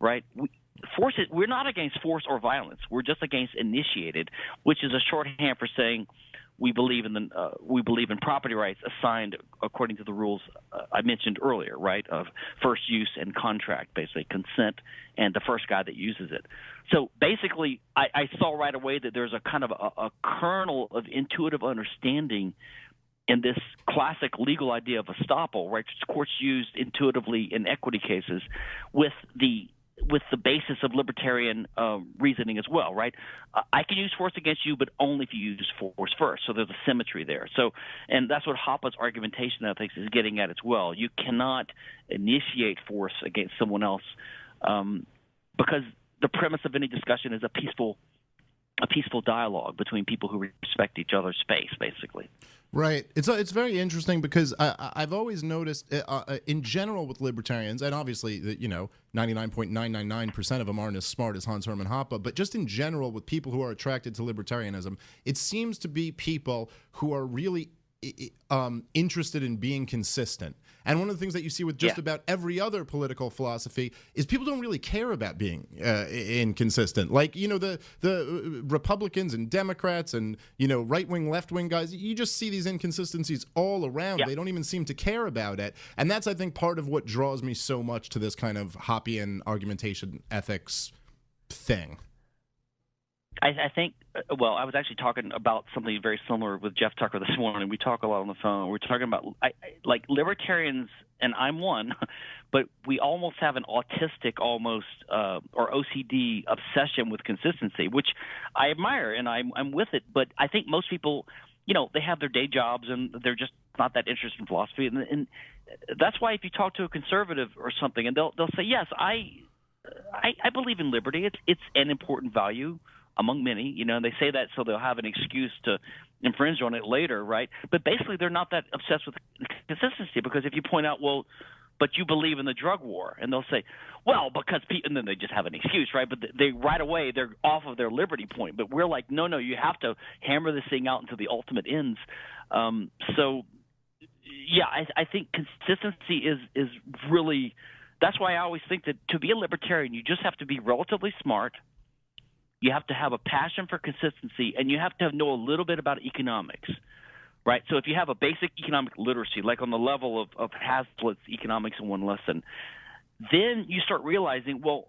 right? We, force is, we're not against force or violence. We're just against initiated, which is a shorthand for saying we believe in the uh, we believe in property rights assigned according to the rules uh, I mentioned earlier, right? Of first use and contract, basically consent and the first guy that uses it. So basically, I, I saw right away that there's a kind of a, a kernel of intuitive understanding in this classic legal idea of estoppel, right? Courts used intuitively in equity cases with the with the basis of libertarian uh, reasoning as well, right? Uh, I can use force against you, but only if you use force first. So there's a symmetry there. So, and that's what Hoppe's argumentation, I think, is getting at as well. You cannot initiate force against someone else um, because the premise of any discussion is a peaceful a peaceful dialogue between people who respect each other's space, basically. Right. It's uh, it's very interesting because I, I've always noticed, uh, uh, in general, with libertarians, and obviously, you know, ninety nine point nine nine nine percent of them aren't as smart as Hans Hermann Hoppe, but just in general, with people who are attracted to libertarianism, it seems to be people who are really um, interested in being consistent. And one of the things that you see with just yeah. about every other political philosophy is people don't really care about being uh, inconsistent. Like you know the the uh, Republicans and Democrats and you know right wing, left wing guys. You just see these inconsistencies all around. Yeah. They don't even seem to care about it. And that's I think part of what draws me so much to this kind of Hoppian argumentation ethics thing. I, I think, uh, well, I was actually talking about something very similar with Jeff Tucker this morning. We talk a lot on the phone. We're talking about I, I, like libertarians, and I'm one, but we almost have an autistic, almost uh, or OCD obsession with consistency, which I admire and I'm, I'm with it. But I think most people, you know, they have their day jobs and they're just not that interested in philosophy, and, and that's why if you talk to a conservative or something, and they'll they'll say, yes, I I, I believe in liberty. It's it's an important value among many. You know, and they say that so they'll have an excuse to infringe on it later, right? But basically, they're not that obsessed with consistency because if you point out, well, but you believe in the drug war, and they'll say, well, because people, and then they just have an excuse, right? But they right away they're off of their liberty point. But we're like, no, no, you have to hammer this thing out until the ultimate ends. Um, so, yeah, I, I think consistency is is really. That's why I always think that to be a libertarian, you just have to be relatively smart you have to have a passion for consistency, and you have to know a little bit about economics, right? So if you have a basic economic literacy, like on the level of, of Hazlitt's Economics in One Lesson, then you start realizing, well,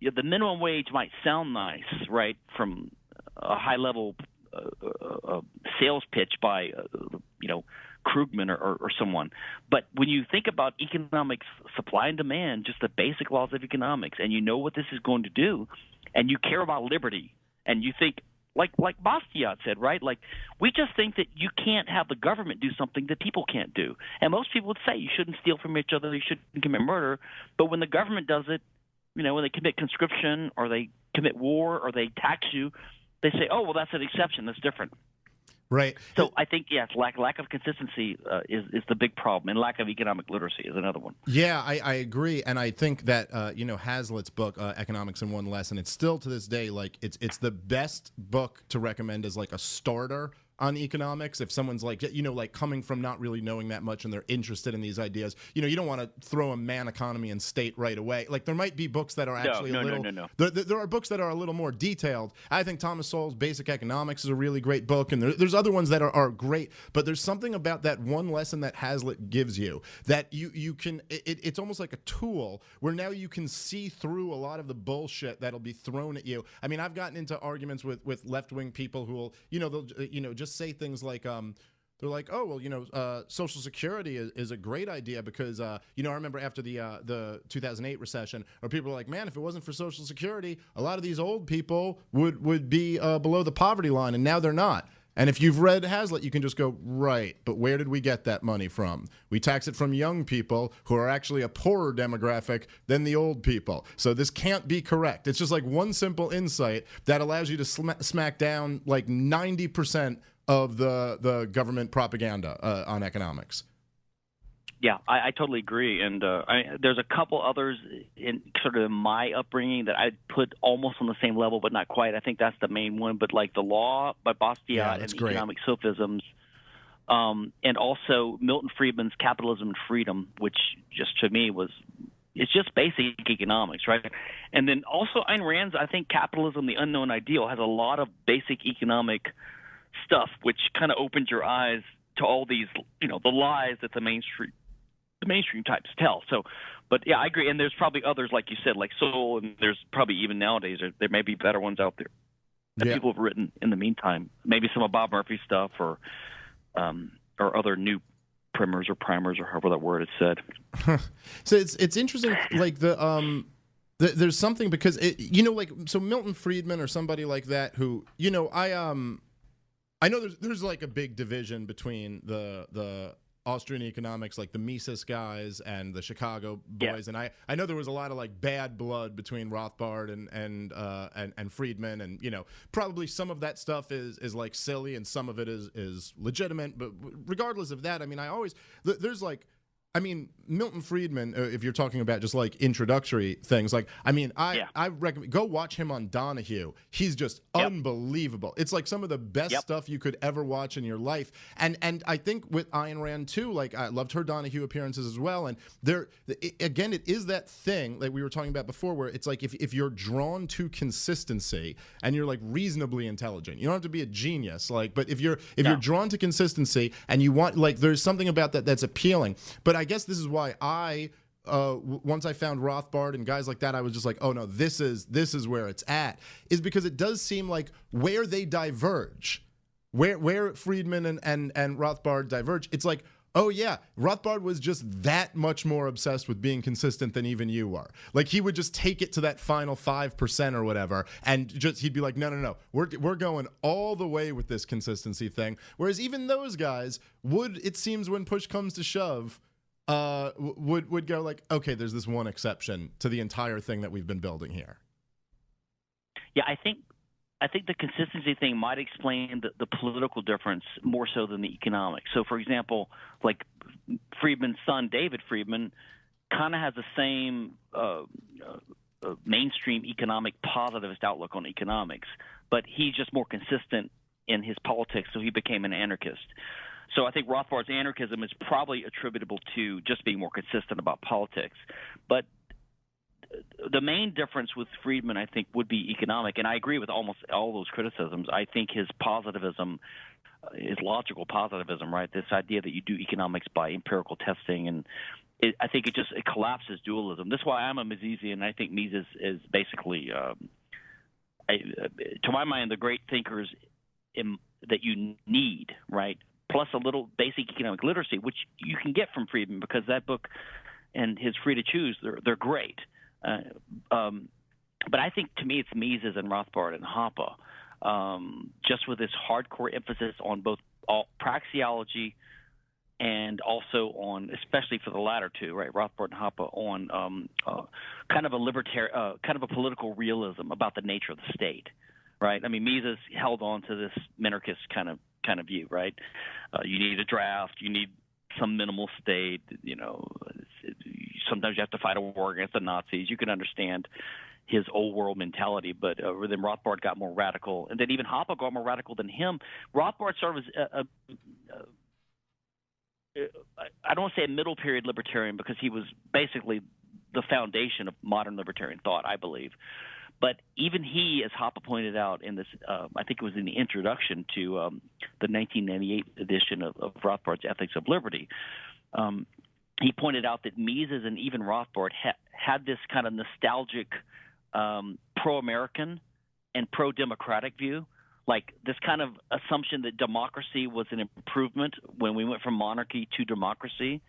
the minimum wage might sound nice, right, from a high level uh, uh, uh, sales pitch by, uh, you know, Krugman or, or, or, someone. But when you think about economics, supply and demand, just the basic laws of economics, and you know what this is going to do, and you care about liberty, and you think like like Bastiat said, right? Like we just think that you can't have the government do something that people can't do. And most people would say you shouldn't steal from each other, you shouldn't commit murder. But when the government does it, you know, when they commit conscription or they commit war or they tax you, they say, "Oh, well, that's an exception. That's different." Right. So I think yes, lack lack of consistency uh, is is the big problem, and lack of economic literacy is another one. Yeah, I, I agree, and I think that uh, you know Hazlitt's book, uh, Economics in One Lesson, it's still to this day like it's it's the best book to recommend as like a starter on economics if someone's like you know like coming from not really knowing that much and they're interested in these ideas you know you don't want to throw a man economy and state right away. Like there might be books that are actually no, a little no, no, no. there, there are books that are a little more detailed. I think thomas sowell's basic economics is a really great book and there, there's other ones that are, are great but there's something about that one lesson that hazlitt gives you that you you can it, it's almost like a tool where now you can see through a lot of the bullshit that'll be thrown at you. I mean i've gotten into arguments with with left-wing people who will you know they'll you know just say things like um they're like, oh well, you know, uh, Social Security is, is a great idea because uh, you know I remember after the uh, the 2008 recession, where people were like, man, if it wasn't for Social Security, a lot of these old people would would be uh, below the poverty line, and now they're not. And if you've read Hazlitt, you can just go, right, but where did we get that money from? We tax it from young people who are actually a poorer demographic than the old people. So this can't be correct. It's just like one simple insight that allows you to sm- smack down like 90% of the, the government propaganda uh, on economics. Yeah, I, I totally agree, and uh, I, there's a couple others in sort of my upbringing that I'd put almost on the same level, but not quite. I think that's the main one. But like the law by Bastiat Yeah, and great. economic sophisms, um, and also Milton Friedman's Capitalism and Freedom, which just to me was it's just basic economics, right? And then also Ayn Rand's I think Capitalism: The Unknown Ideal has a lot of basic economic stuff, which kind of opens your eyes to all these, you know, the lies that the mainstream the mainstream types tell. So, but yeah, I agree. And there's probably others, like you said, like Sowell, and there's probably even nowadays there, there may be better ones out there that Yeah. people have written in the meantime. Maybe some of Bob Murphy's stuff, or um, or other new primers or primers or however that word is said. So it's it's interesting, like the um, there's something because it, you know, like so Milton Friedman or somebody like that who you know I um, I know there's there's like a big division between the the Austrian economics, like the Mises guys and the Chicago Yeah. boys, and I I know there was a lot of like bad blood between Rothbard and and uh and and Friedman, and you know probably some of that stuff is is like silly and some of it is is legitimate, but regardless of that, I mean I always th- there's like. I mean, Milton Friedman. Uh, if you're talking about just like introductory things, like I mean, I Yeah. I recommend go watch him on Donahue. He's just Yep. unbelievable. It's like some of the best Yep. stuff you could ever watch in your life. And and I think with Ayn Rand too, like I loved her Donahue appearances as well. And there i again, it is that thing like we were talking about before, where it's like if if you're drawn to consistency and you're like reasonably intelligent, you don't have to be a genius, like, but if you're if you're drawn to consistency and you want like there's something about that that's appealing. But I guess this is why I uh, once I found Rothbard and guys like that, I was just like, oh no, this is this is where it's at. Is because it does seem like where they diverge, where where Friedman and and and Rothbard diverge, it's like. Oh yeah, Rothbard was just that much more obsessed with being consistent than even you are. Like he would just take it to that final five percent or whatever, and just he'd be like, no, no, no, we're we're going all the way with this consistency thing. Whereas even those guys would, it seems, when push comes to shove, uh, would would go like, okay, there's this one exception to the entire thing that we've been building here. Yeah, I think I think the consistency thing might explain the, the political difference more so than the economic. So, for example, like Friedman's son, David Friedman, kind of has the same uh, uh, uh, mainstream economic positivist outlook on economics, but he's just more consistent in his politics, so he became an anarchist. So I think Rothbard's anarchism is probably attributable to just being more consistent about politics. But the main difference with Friedman, I think, would be economic, and I agree with almost all those criticisms. I think his positivism, uh, his logical positivism, right? This idea that you do economics by empirical testing, and it, I think it just it collapses dualism. That's why I'm a Misesian, I think Mises is basically, um, to my mind, the great thinkers in, that you need, right? Plus a little basic economic literacy, which you can get from Friedman because that book and his Free to Choose, they're they're great. Uh, um, but I think to me it's Mises and Rothbard and Hoppe, um, just with this hardcore emphasis on both all, praxeology and also on, especially for the latter two, right, Rothbard and Hoppe, on um, uh, kind of a libertarian, uh, kind of a political realism about the nature of the state, right? I mean, Mises held on to this minarchist kind of kind of view, right? Uh, you need a draft, you need some minimal state. You know, sometimes you have to fight a war against the Nazis. You can understand his old world mentality, but uh, then Rothbard got more radical, and then even Hoppe got more radical than him. Rothbard sort of a, a, a I don't want to say a middle period libertarian because he was basically the foundation of modern libertarian thought, I believe. But even he, as Hoppe pointed out in this, uh, I think it was in the introduction to um, the 1998 edition of, of Rothbard's Ethics of Liberty, um, he pointed out that Mises and even Rothbard ha- had this kind of nostalgic um, pro-American and pro-democratic view like this kind of assumption that democracy was an improvement when we went from monarchy to democracy,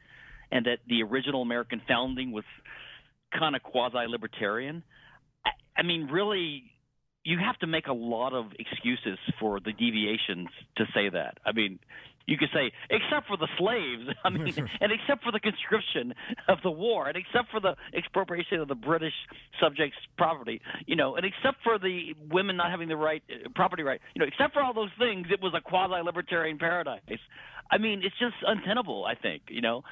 and that the original American founding was kind of quasi libertarian. I, mean, really, you have to make a lot of excuses for the deviations to say that. I mean, you could say, except for the slaves, I mean, and except for the conscription of the war, and except for the expropriation of the British subjects' property, you know, and except for the women not having the right uh, property right, you know, except for all those things, it was a quasi-libertarian paradise. I mean, it's just untenable. I think, you know.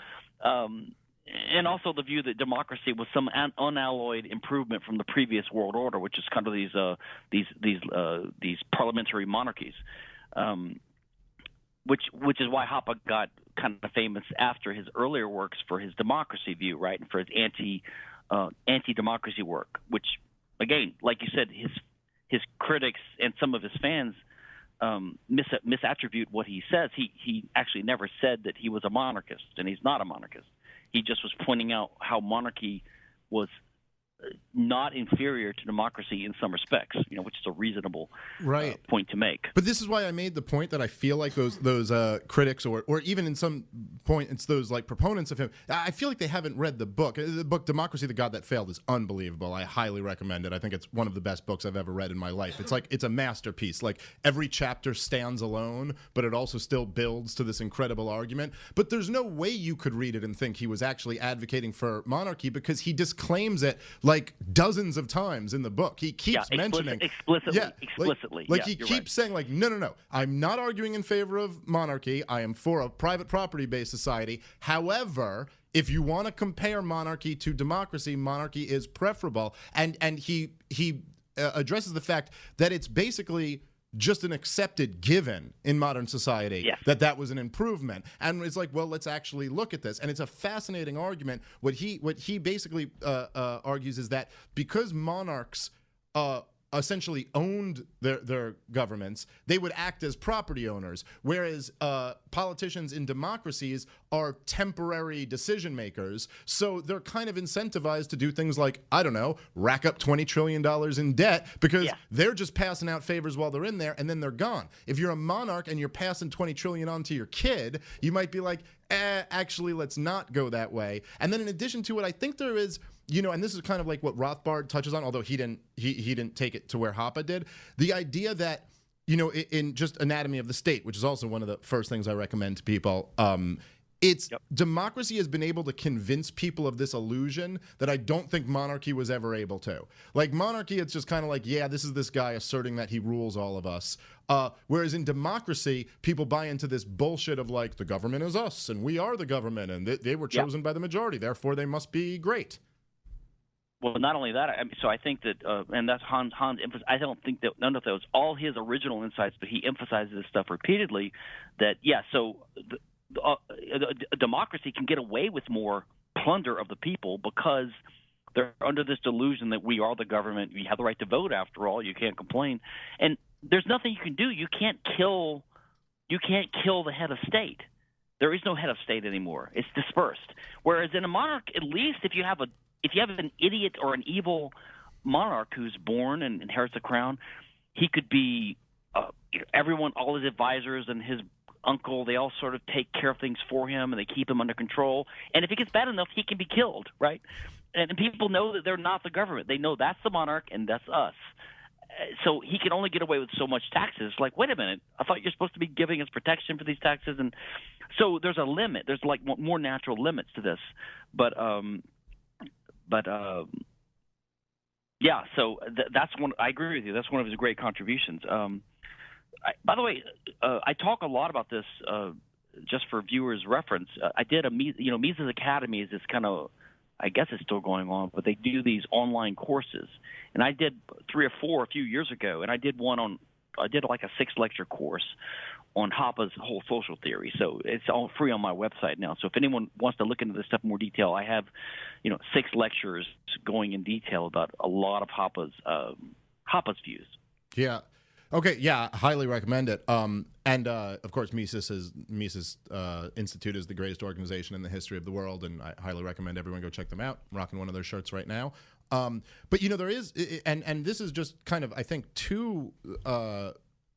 Um, and also the view that democracy was some un- unalloyed improvement from the previous world order, which is kind of these uh, these these uh, these parliamentary monarchies. Um, which which is why Hoppe got kind of famous after his earlier works for his democracy view, right, and for his anti uh, anti democracy work. Which, again, like you said, his his critics and some of his fans um, mis- misattribute what he says. He he actually never said that he was a monarchist, and he's not a monarchist. He just was pointing out how monarchy was not inferior to democracy in some respects, you know, which is a reasonable uh, right. Uh, point to make. But this is why I made the point that I feel like those those uh, critics, or or even in some point, it's those like proponents of him. I feel like they haven't read the book. Uh, the book "Democracy: The God That Failed" is unbelievable. I highly recommend it. I think it's one of the best books I've ever read in my life. It's like it's a masterpiece. Like every chapter stands alone, but it also still builds to this incredible argument. But there's no way you could read it and think he was actually advocating for monarchy because he disclaims it. Like like dozens of times in the book. He keeps yeah, mentioning explicitly, yeah, explicitly. Like, like yeah, he keeps right. saying, like, no, no, no. I'm not arguing in favor of monarchy. I am for a private property-based society. However, if you want to compare monarchy to democracy, monarchy is preferable. And and he he uh, addresses the fact that it's basically just an accepted given in modern society yes. that that was an improvement. And it's like well let's actually look at this. And it's a fascinating argument. What he what he basically uh, uh, argues is that because monarchs uh, essentially owned their, their governments, they would act as property owners. Whereas uh, politicians in democracies are temporary decision makers. So they're kind of incentivized to do things like, I don't know, rack up $20 trillion in debt because yeah. they're just passing out favors while they're in there and then they're gone. If you're a monarch and you're passing 20 trillion on to your kid, you might be like, eh, actually, let's not go that way. And then in addition to it, I think there is you know, and this is kind of like what Rothbard touches on, although he didn't he he didn't take it to where Hoppe did. The idea that you know, in, in just Anatomy of the State, which is also one of the first things I recommend to people. Um, it's yep. democracy has been able to convince people of this illusion that I don't think monarchy was ever able to. Like monarchy, it's just kind of like, yeah, this is this guy asserting that he rules all of us. Uh, whereas in democracy, people buy into this bullshit of like the government is us and we are the government and they, they were chosen yep. by the majority, therefore they must be great. Well, not only that, I mean, so I think that, uh, and that's Hans. Hans. I don't think that none of those all his original insights, but he emphasizes this stuff repeatedly. That yeah, so the, uh, a democracy can get away with more plunder of the people because they're under this delusion that we are the government. We have the right to vote. After all, you can't complain, and there's nothing you can do. You can't kill. You can't kill the head of state. There is no head of state anymore. It's dispersed. Whereas in a monarch, at least if you have a if you have an idiot or an evil monarch who's born and inherits the crown, he could be uh, everyone, all his advisors and his uncle, they all sort of take care of things for him and they keep him under control. And if it gets bad enough, he can be killed, right? And people know that they're not the government. They know that's the monarch and that's us. Uh, so he can only get away with so much taxes. Like, wait a minute, I thought you're supposed to be giving us protection for these taxes, and so there's a limit. There's like more natural limits to this, but um, but um, yeah, so th- that's one. I agree with you. That's one of his great contributions. Um, I, by the way, uh, I talk a lot about this uh, just for viewers' reference. Uh, I did a you know Mises Academy is this kind of I guess it's still going on, but they do these online courses, and I did three or four a few years ago, and I did one on I did like a six lecture course on Hoppe's whole social theory. So it's all free on my website now. So if anyone wants to look into this stuff in more detail, I have, you know, six lectures going in detail about a lot of Hoppe's um, Hoppe's views. Yeah. Okay, yeah, highly recommend it. Um, and uh, of course, Mises is Mises uh, Institute is the greatest organization in the history of the world, and I highly recommend everyone go check them out. I'm rocking one of their shirts right now. Um, but you know, there is, and and this is just kind of, I think, too. Uh,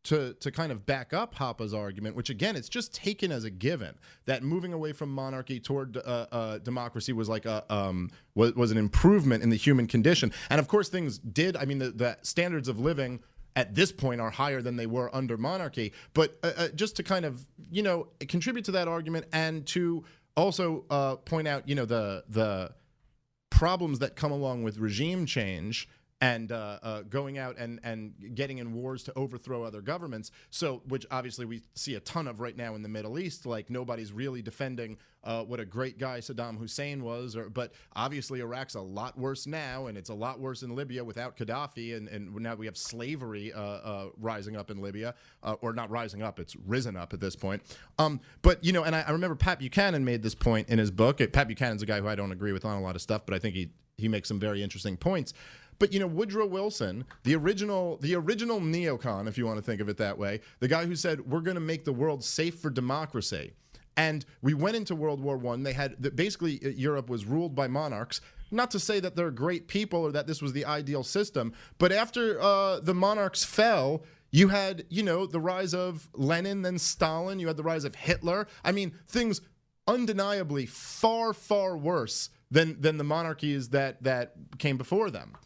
to, to kind of back up Hoppe's argument, which again, it's just taken as a given that moving away from monarchy toward uh, uh, democracy was like a um, was, was an improvement in the human condition. And of course, things did. I mean, the, the standards of living at this point are higher than they were under monarchy. But uh, uh, just to kind of you know contribute to that argument and to also uh, point out you know the the problems that come along with regime change and uh, uh, going out and, and getting in wars to overthrow other governments. So, which obviously we see a ton of right now in the Middle East. Like nobody's really defending uh, what a great guy Saddam Hussein was, or, but obviously Iraq's a lot worse now, and it's a lot worse in Libya without Gaddafi, and, and now we have slavery uh, uh, rising up in Libya, uh, or not rising up, it's risen up at this point. Um, but you know, and I, I remember Pat Buchanan made this point in his book. Pat Buchanan's a guy who I don't agree with on a lot of stuff, but I think he he makes some very interesting points. But you know, Woodrow Wilson, the original, the original neocon, if you want to think of it that way, the guy who said we're going to make the world safe for democracy. And we went into World War One. They had basically uh, Europe was ruled by monarchs. Not to say that they're great people or that this was the ideal system, but after uh, the monarchs fell, you had you know the rise of Lenin, then Stalin. You had the rise of Hitler. I mean, things undeniably far far worse than than the monarchies that that came before them.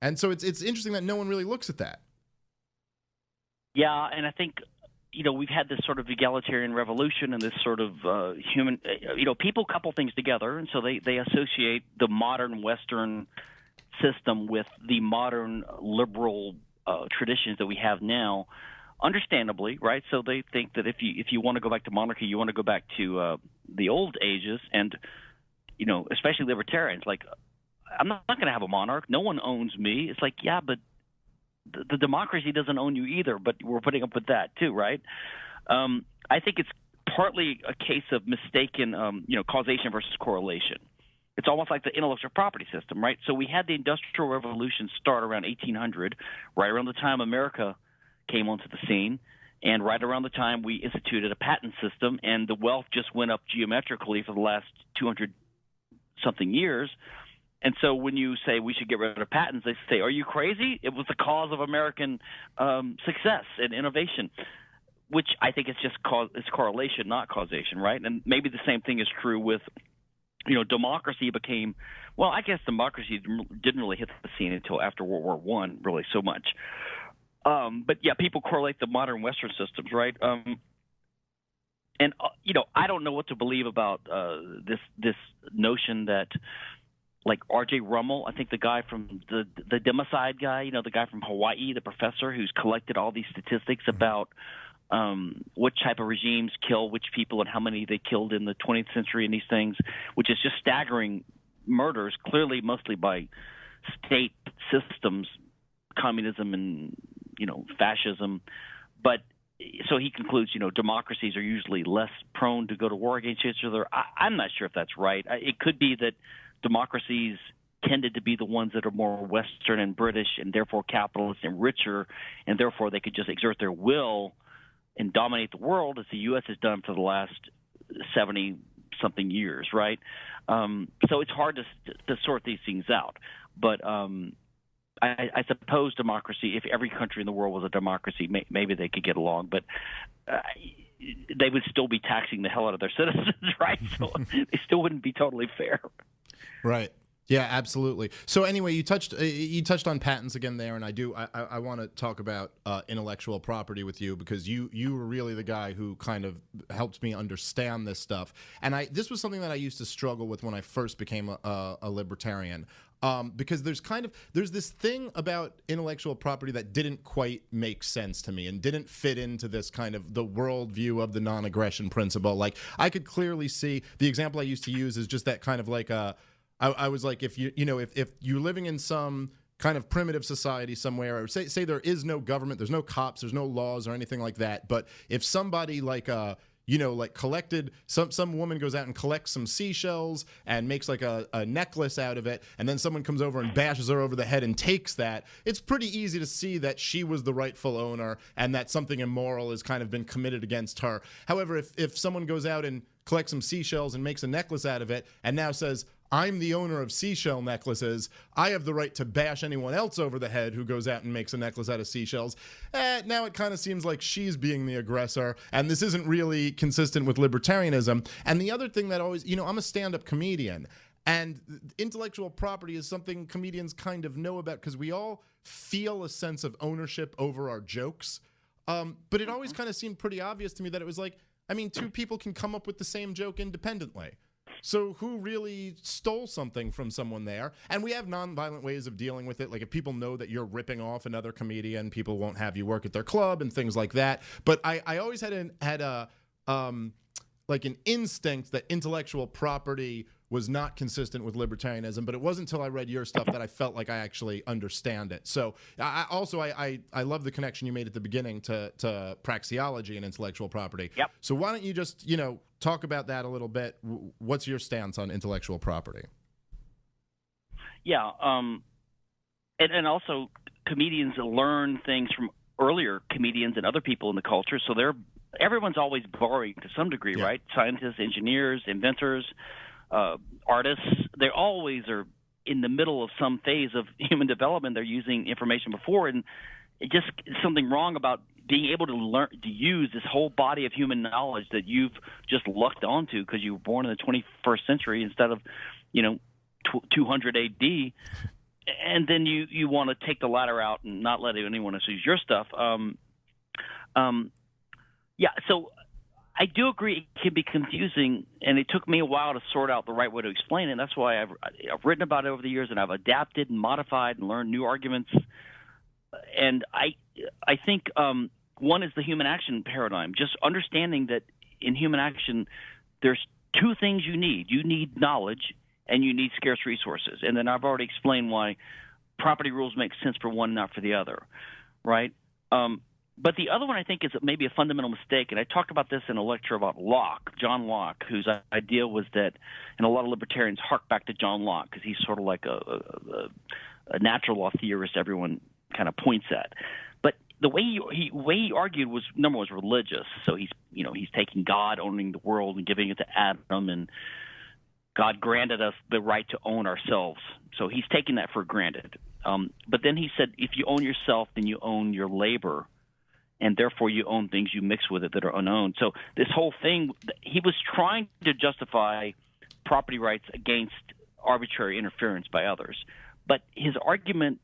And so it's it's interesting that no one really looks at that. Yeah, and I think you know we've had this sort of egalitarian revolution and this sort of uh, human uh, you know people couple things together and so they they associate the modern western system with the modern liberal uh, traditions that we have now understandably right so they think that if you if you want to go back to monarchy you want to go back to uh, the old ages and you know especially libertarians like I'm not, not going to have a monarch. No one owns me. It's like, yeah, but the, the democracy doesn't own you either. But we're putting up with that too, right? Um, I think it's partly a case of mistaken, um, you know, causation versus correlation. It's almost like the intellectual property system, right? So we had the Industrial Revolution start around 1800, right around the time America came onto the scene, and right around the time we instituted a patent system, and the wealth just went up geometrically for the last 200 something years. And so when you say we should get rid of patents, they say, "Are you crazy? It was the cause of American um, success and innovation." Which I think is just cause it's correlation, not causation, right? And maybe the same thing is true with, you know, democracy became. Well, I guess democracy didn't really hit the scene until after World War One, really so much. Um, but yeah, people correlate the modern Western systems, right? Um, and uh, you know, I don't know what to believe about uh, this this notion that like R.J. Rummel, I think the guy from the the democide guy, you know, the guy from Hawaii, the professor who's collected all these statistics mm-hmm. about um, what type of regimes kill which people and how many they killed in the 20th century and these things, which is just staggering murders, clearly mostly by state systems, communism and you know fascism, but so he concludes, you know, democracies are usually less prone to go to war against each other. I, I'm not sure if that's right. It could be that democracies tended to be the ones that are more Western and British and therefore capitalist and richer, and therefore they could just exert their will and dominate the world as the U.S. has done for the last 70 something years, right? Um, so it's hard to, to sort these things out. But um, I, I suppose democracy, if every country in the world was a democracy, may, maybe they could get along. But uh, they would still be taxing the hell out of their citizens, right? So they still wouldn't be totally fair. Right. Yeah, absolutely. So anyway, you touched uh, you touched on patents again there, and I do I, I want to talk about uh, intellectual property with you because you you were really the guy who kind of helped me understand this stuff. And I this was something that I used to struggle with when I first became a, a, a libertarian. Um, because there's kind of there's this thing about intellectual property that didn't quite make sense to me and didn't fit into this kind of the worldview of the non-aggression principle. Like I could clearly see the example I used to use is just that kind of like a I, I was like, if you you know, if if you're living in some kind of primitive society somewhere, or say say there is no government, there's no cops, there's no laws or anything like that, but if somebody like uh you know, like collected some some woman goes out and collects some seashells and makes like a, a necklace out of it, and then someone comes over and bashes her over the head and takes that. It's pretty easy to see that she was the rightful owner and that something immoral has kind of been committed against her. However, if if someone goes out and collects some seashells and makes a necklace out of it, and now says, I'm the owner of seashell necklaces. I have the right to bash anyone else over the head who goes out and makes a necklace out of seashells. Eh, now it kind of seems like she's being the aggressor, and this isn't really consistent with libertarianism. And the other thing that always, you know, I'm a stand up comedian, and intellectual property is something comedians kind of know about because we all feel a sense of ownership over our jokes. Um, but it always kind of seemed pretty obvious to me that it was like, I mean, two people can come up with the same joke independently. So who really stole something from someone there? And we have nonviolent ways of dealing with it. Like if people know that you're ripping off another comedian, people won't have you work at their club and things like that. But I, I always had an had a um, like an instinct that intellectual property was not consistent with libertarianism, but it wasn't until I read your stuff that I felt like I actually understand it. So I also I, I, I love the connection you made at the beginning to to praxeology and intellectual property. Yep. So why don't you just you know talk about that a little bit? What's your stance on intellectual property? Yeah, um, and and also comedians learn things from earlier comedians and other people in the culture, so they're everyone's always borrowing to some degree, yeah. right? Scientists, engineers, inventors uh, artists. They always are in the middle of some phase of human development. They're using information before, and it just something wrong about being able to learn to use this whole body of human knowledge that you've just lucked onto because you were born in the 21st century instead of, you know, 200 AD. And then you you want to take the ladder out and not let anyone else use your stuff. Um, um, yeah. So I do agree it can be confusing, and it took me a while to sort out the right way to explain it. And that's why I've, I've written about it over the years, and I've adapted and modified and learned new arguments. And I, I think um, one is the human action paradigm. Just understanding that in human action, there's two things you need. You need knowledge, and you need scarce resources. And then I've already explained why property rules make sense for one, not for the other, right? Um, but the other one I think is maybe a fundamental mistake, and I talked about this in a lecture about Locke, John Locke, whose idea was that, and a lot of libertarians hark back to John Locke because he's sort of like a, a, a natural law theorist everyone kind of points at. The way he, he way he argued was number one was religious, so he's you know he's taking God owning the world and giving it to Adam, and God granted us the right to own ourselves, so he's taking that for granted. Um, but then he said, if you own yourself, then you own your labor and therefore you own things you mix with it that are unowned. So this whole thing, he was trying to justify property rights against arbitrary interference by others, but his argument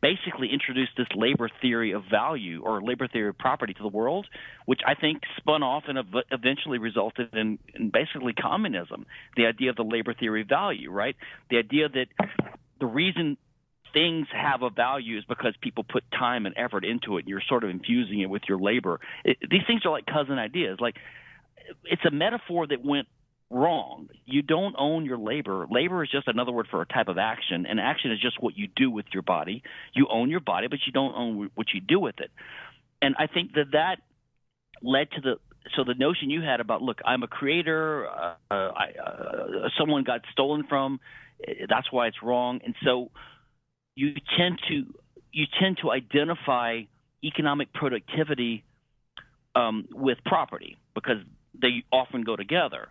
basically introduced this labor theory of value or labor theory of property to the world, which I think spun off and eventually resulted in, in basically communism. The idea of the labor theory of value, right? The idea that the reason things have a value is because people put time and effort into it. And you're sort of infusing it with your labor. It, these things are like cousin ideas. Like it's a metaphor that went wrong. You don't own your labor. Labor is just another word for a type of action, and action is just what you do with your body. You own your body, but you don't own what you do with it. And I think that that led to the so the notion you had about look, I'm a creator. Uh, I, uh, someone got stolen from. That's why it's wrong. And so you tend to you tend to identify economic productivity um, with property because they often go together.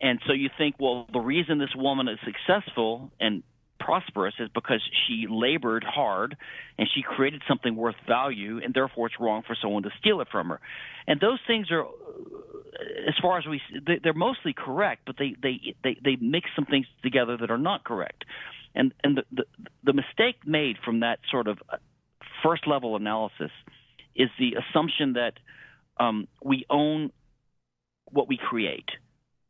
And so you think, well, the reason this woman is successful and prosperous is because she labored hard and she created something worth value, and therefore it's wrong for someone to steal it from her. And those things are as far as we, they're mostly correct, but they they they they mix some things together that are not correct, and and the the, the mistake made from that sort of first level analysis is the assumption that um, we own what we create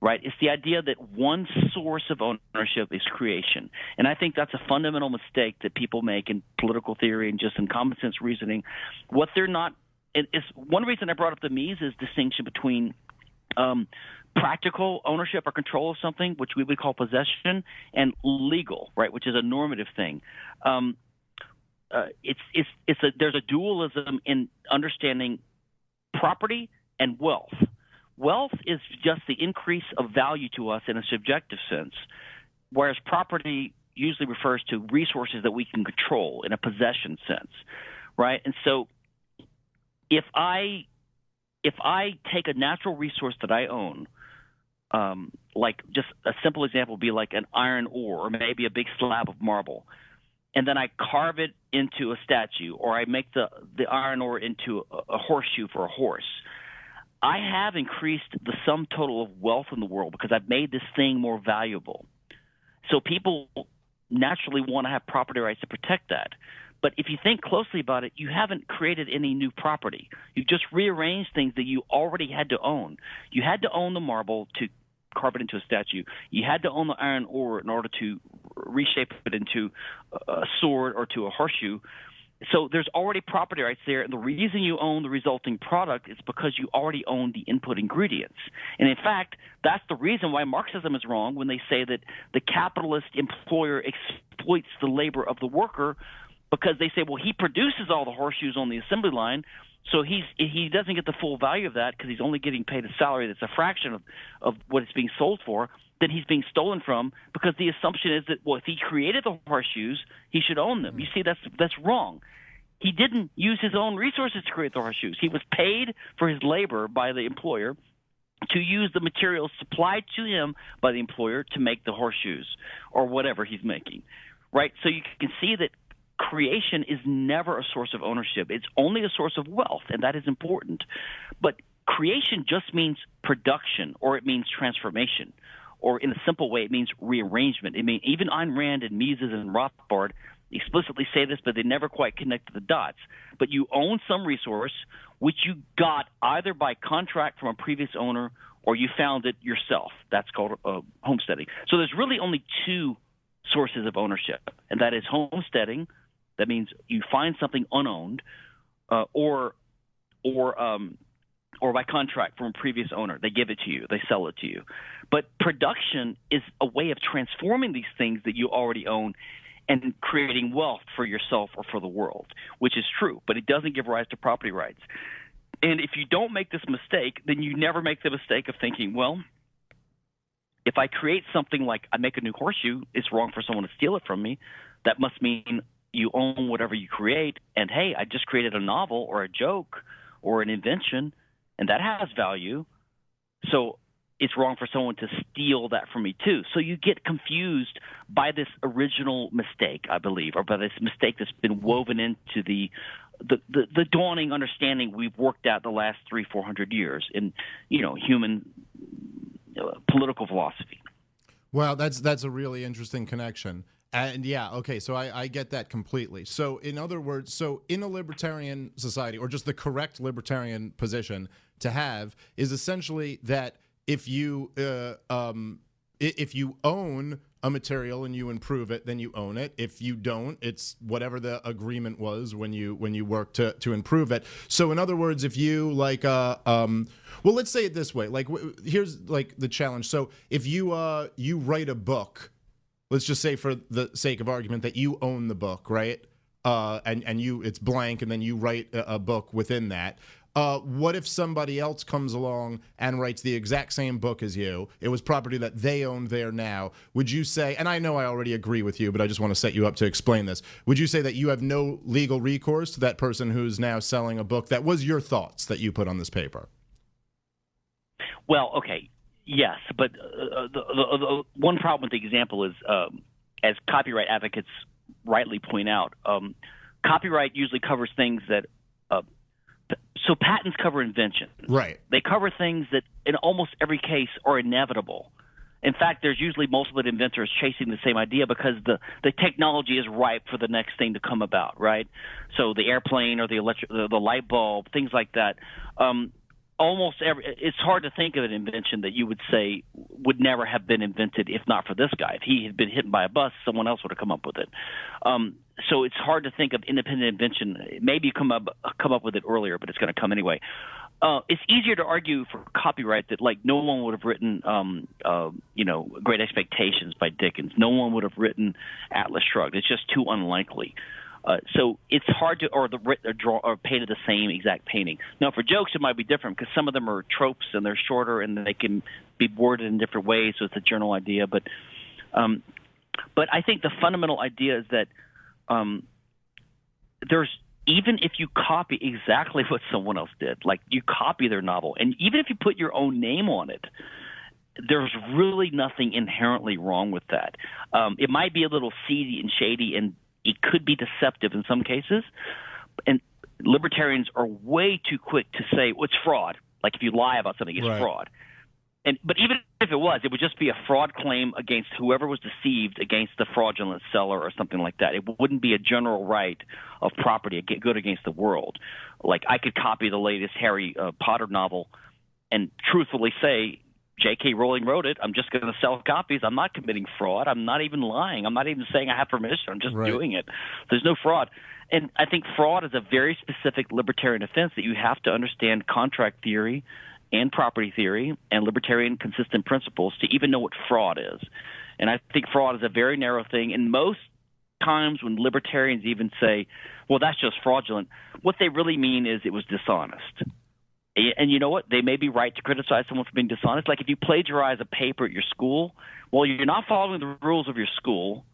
right? It's the idea that one source of ownership is creation. And I think that's a fundamental mistake that people make in political theory and just in common sense reasoning. What they're not, it's one reason I brought up the Mises distinction between um, practical ownership or control of something, which we would call possession, and legal, right, which is a normative thing. Um, uh, it's it's it's a there's a dualism in understanding property and wealth Wealth is just the increase of value to us in a subjective sense, whereas property usually refers to resources that we can control in a possession sense, right? And so if I if I take a natural resource that I own, um, like just a simple example would be like an iron ore or maybe a big slab of marble, and then I carve it into a statue or I make the the iron ore into a, a horseshoe for a horse I have increased the sum total of wealth in the world because I've made this thing more valuable. So people naturally want to have property rights to protect that. But if you think closely about it, you haven't created any new property. You've just rearranged things that you already had to own. You had to own the marble to carve it into a statue. You had to own the iron ore in order to reshape it into a sword or to a horseshoe so there's already property rights there, and the reason you own the resulting product is because you already own the input ingredients. And in fact, that's the reason why Marxism is wrong when they say that the capitalist employer exploits the labor of the worker because they say, well, he produces all the horseshoes on the assembly line, so he's he doesn't get the full value of that because he's only getting paid a salary that's a fraction of, of what it's being sold for. Then he's being stolen from because the assumption is that well, if he created the horseshoes, he should own them. You see, that's that's wrong. He didn't use his own resources to create the horseshoes. He was paid for his labor by the employer to use the materials supplied to him by the employer to make the horseshoes or whatever he's making. Right? So you can see that creation is never a source of ownership. It's only a source of wealth, and that is important. But creation just means production or it means transformation or in a simple way, it means rearrangement. I mean, even Ayn Rand and Mises and Rothbard explicitly say this, but they never quite connect the dots. But you own some resource which you got either by contract from a previous owner or you found it yourself. That's called uh, homesteading. So there's really only two sources of ownership, and that is homesteading. That means you find something unowned, uh, or or um, or by contract from a previous owner. They give it to you, they sell it to you. But production is a way of transforming these things that you already own and creating wealth for yourself or for the world, which is true, but it doesn't give rise to property rights. And if you don't make this mistake, then you never make the mistake of thinking, well, if I create something like I make a new horseshoe, it's wrong for someone to steal it from me. That must mean you own whatever you create. And hey, I just created a novel or a joke or an invention and that has value. So it's wrong for someone to steal that from me too. So you get confused by this original mistake, I believe, or by this mistake that's been woven into the the, the, the dawning understanding we've worked out the last three, four hundred years in, you know, human uh, political philosophy. Well, that's that's a really interesting connection. And yeah, okay, so I, I get that completely. So, in other words, so in a libertarian society, or just the correct libertarian position to have, is essentially that if you uh, um, if you own a material and you improve it, then you own it. If you don't, it's whatever the agreement was when you when you work to to improve it. So in other words, if you like uh um well, let's say it this way. Like here's like the challenge. So if you uh you write a book let's just say for the sake of argument that you own the book, right? Uh, and and you it's blank, and then you write a, a book within that. Uh, what if somebody else comes along and writes the exact same book as you? It was property that they owned there now. Would you say, and I know I already agree with you, but I just want to set you up to explain this. Would you say that you have no legal recourse to that person who's now selling a book that was your thoughts that you put on this paper? Well, okay. Yes, but uh, the, the, the, one problem with the example is, um, as copyright advocates rightly point out, um, copyright usually covers things that uh, so patents cover invention. Right. They cover things that, in almost every case, are inevitable. In fact, there's usually multiple inventors chasing the same idea because the, the technology is ripe for the next thing to come about, right? So the airplane or the electric, the, the light bulb, things like that. Um, almost every, it's hard to think of an invention that you would say would never have been invented if not for this guy. If he had been hit by a bus, someone else would have come up with it. Um, so it's hard to think of independent invention. Maybe come up come up with it earlier, but it's going to come anyway uh, it's easier to argue for copyright that like no one would have written um, uh, you know Great Expectations by Dickens. No one would have written Atlas Shrugged. It's just too unlikely. Uh, so it's hard to or the or draw or painted the same exact painting. Now for jokes it might be different because some of them are tropes and they're shorter and they can be worded in different ways. So it's a general idea, but um, but I think the fundamental idea is that um, there's even if you copy exactly what someone else did, like you copy their novel, and even if you put your own name on it, there's really nothing inherently wrong with that. Um, it might be a little seedy and shady, and it could be deceptive in some cases. And libertarians are way too quick to say well, it's fraud. Like if you lie about something, it's right. fraud and but even if it was, it would just be a fraud claim against whoever was deceived against the fraudulent seller or something like that. It wouldn't be a general right of property good against the world. Like I could copy the latest Harry uh, Potter novel and truthfully say J.K. Rowling wrote it. I'm just going to sell copies. I'm not committing fraud. I'm not even lying. I'm not even saying I have permission. I'm just right. doing it. There's no fraud. And I think fraud is a very specific libertarian offense that you have to understand contract theory and property theory and libertarian consistent principles to even know what fraud is. And I think fraud is a very narrow thing. And most times when libertarians even say, well, that's just fraudulent, what they really mean is it was dishonest. And you know what? They may be right to criticize someone for being dishonest. Like if you plagiarize a paper at your school, well, you're not following the rules of your school.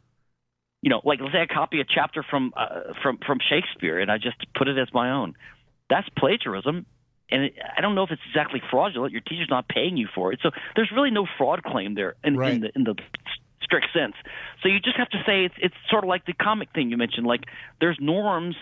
You know, like let's say I copy a chapter from uh, from from Shakespeare and I just put it as my own. That's plagiarism, and it, I don't know if it's exactly fraudulent. Your teacher's not paying you for it, so there's really no fraud claim there in, right. in the in the strict sense. So you just have to say it's it's sort of like the comic thing you mentioned. Like there's norms,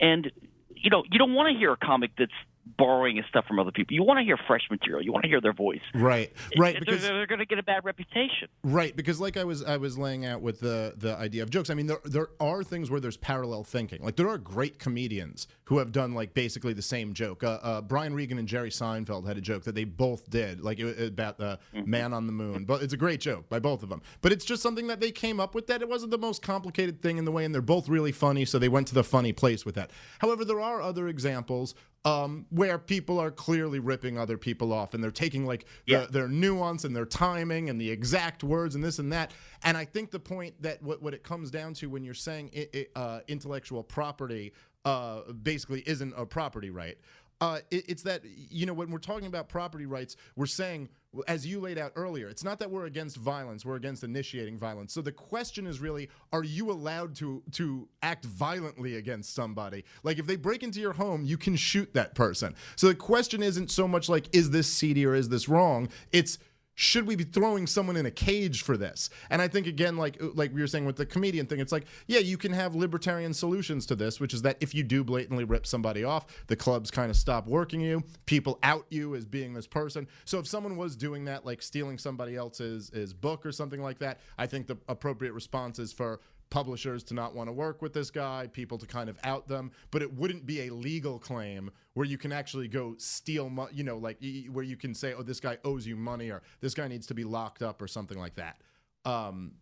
and you know you don't want to hear a comic that's borrowing his stuff from other people. You want to hear fresh material. You want to hear their voice. Right, right. It, because they're, they're going to get a bad reputation. Right, because like I was I was laying out with the the idea of jokes. I mean, there there are things where there's parallel thinking. Like there are great comedians who have done like basically the same joke. Uh, uh, Brian Regan and Jerry Seinfeld had a joke that they both did, like it, about the mm-hmm. man on the moon. But it's a great joke by both of them. But it's just something that they came up with. That it wasn't the most complicated thing in the way, and they're both really funny, so they went to the funny place with that. However, there are other examples um, where people are clearly ripping other people off and they're taking like yeah. the, their nuance and their timing and the exact words and this and that. And I think the point that what, what it comes down to when you're saying it, it, uh, intellectual property uh, basically isn't a property right uh, it, it's that you know when we're talking about property rights, we're saying, as you laid out earlier, it's not that we're against violence; we're against initiating violence. So the question is really, are you allowed to to act violently against somebody? Like if they break into your home, you can shoot that person. So the question isn't so much like, is this seedy or is this wrong? It's should we be throwing someone in a cage for this? And I think again, like uh, like we were saying with the comedian thing, it's like, yeah, you can have libertarian solutions to this, which is that if you do blatantly rip somebody off, the clubs kind of stop working you. People out you as being this person. So if someone was doing that, like stealing somebody else's book or something like that, I think the appropriate response is for publishers to not want to work with this guy, people to kind of out them, but it wouldn't be a legal claim where you can actually go steal, money, you know, like where you can say, oh, this guy owes you money or this guy needs to be locked up or something like that. Um,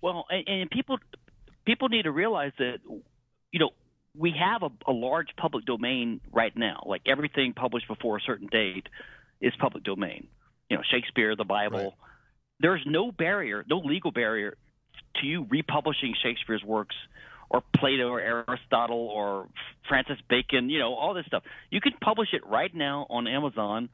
well, and, and people people need to realize that, you know, we have a, a large public domain right now. Like everything published before a certain date is public domain. You know, Shakespeare, the Bible. Right. There's no barrier, no legal barrier to you republishing Shakespeare's works or Plato or Aristotle or Francis Bacon, you know, all this stuff. You can publish it right now on Amazon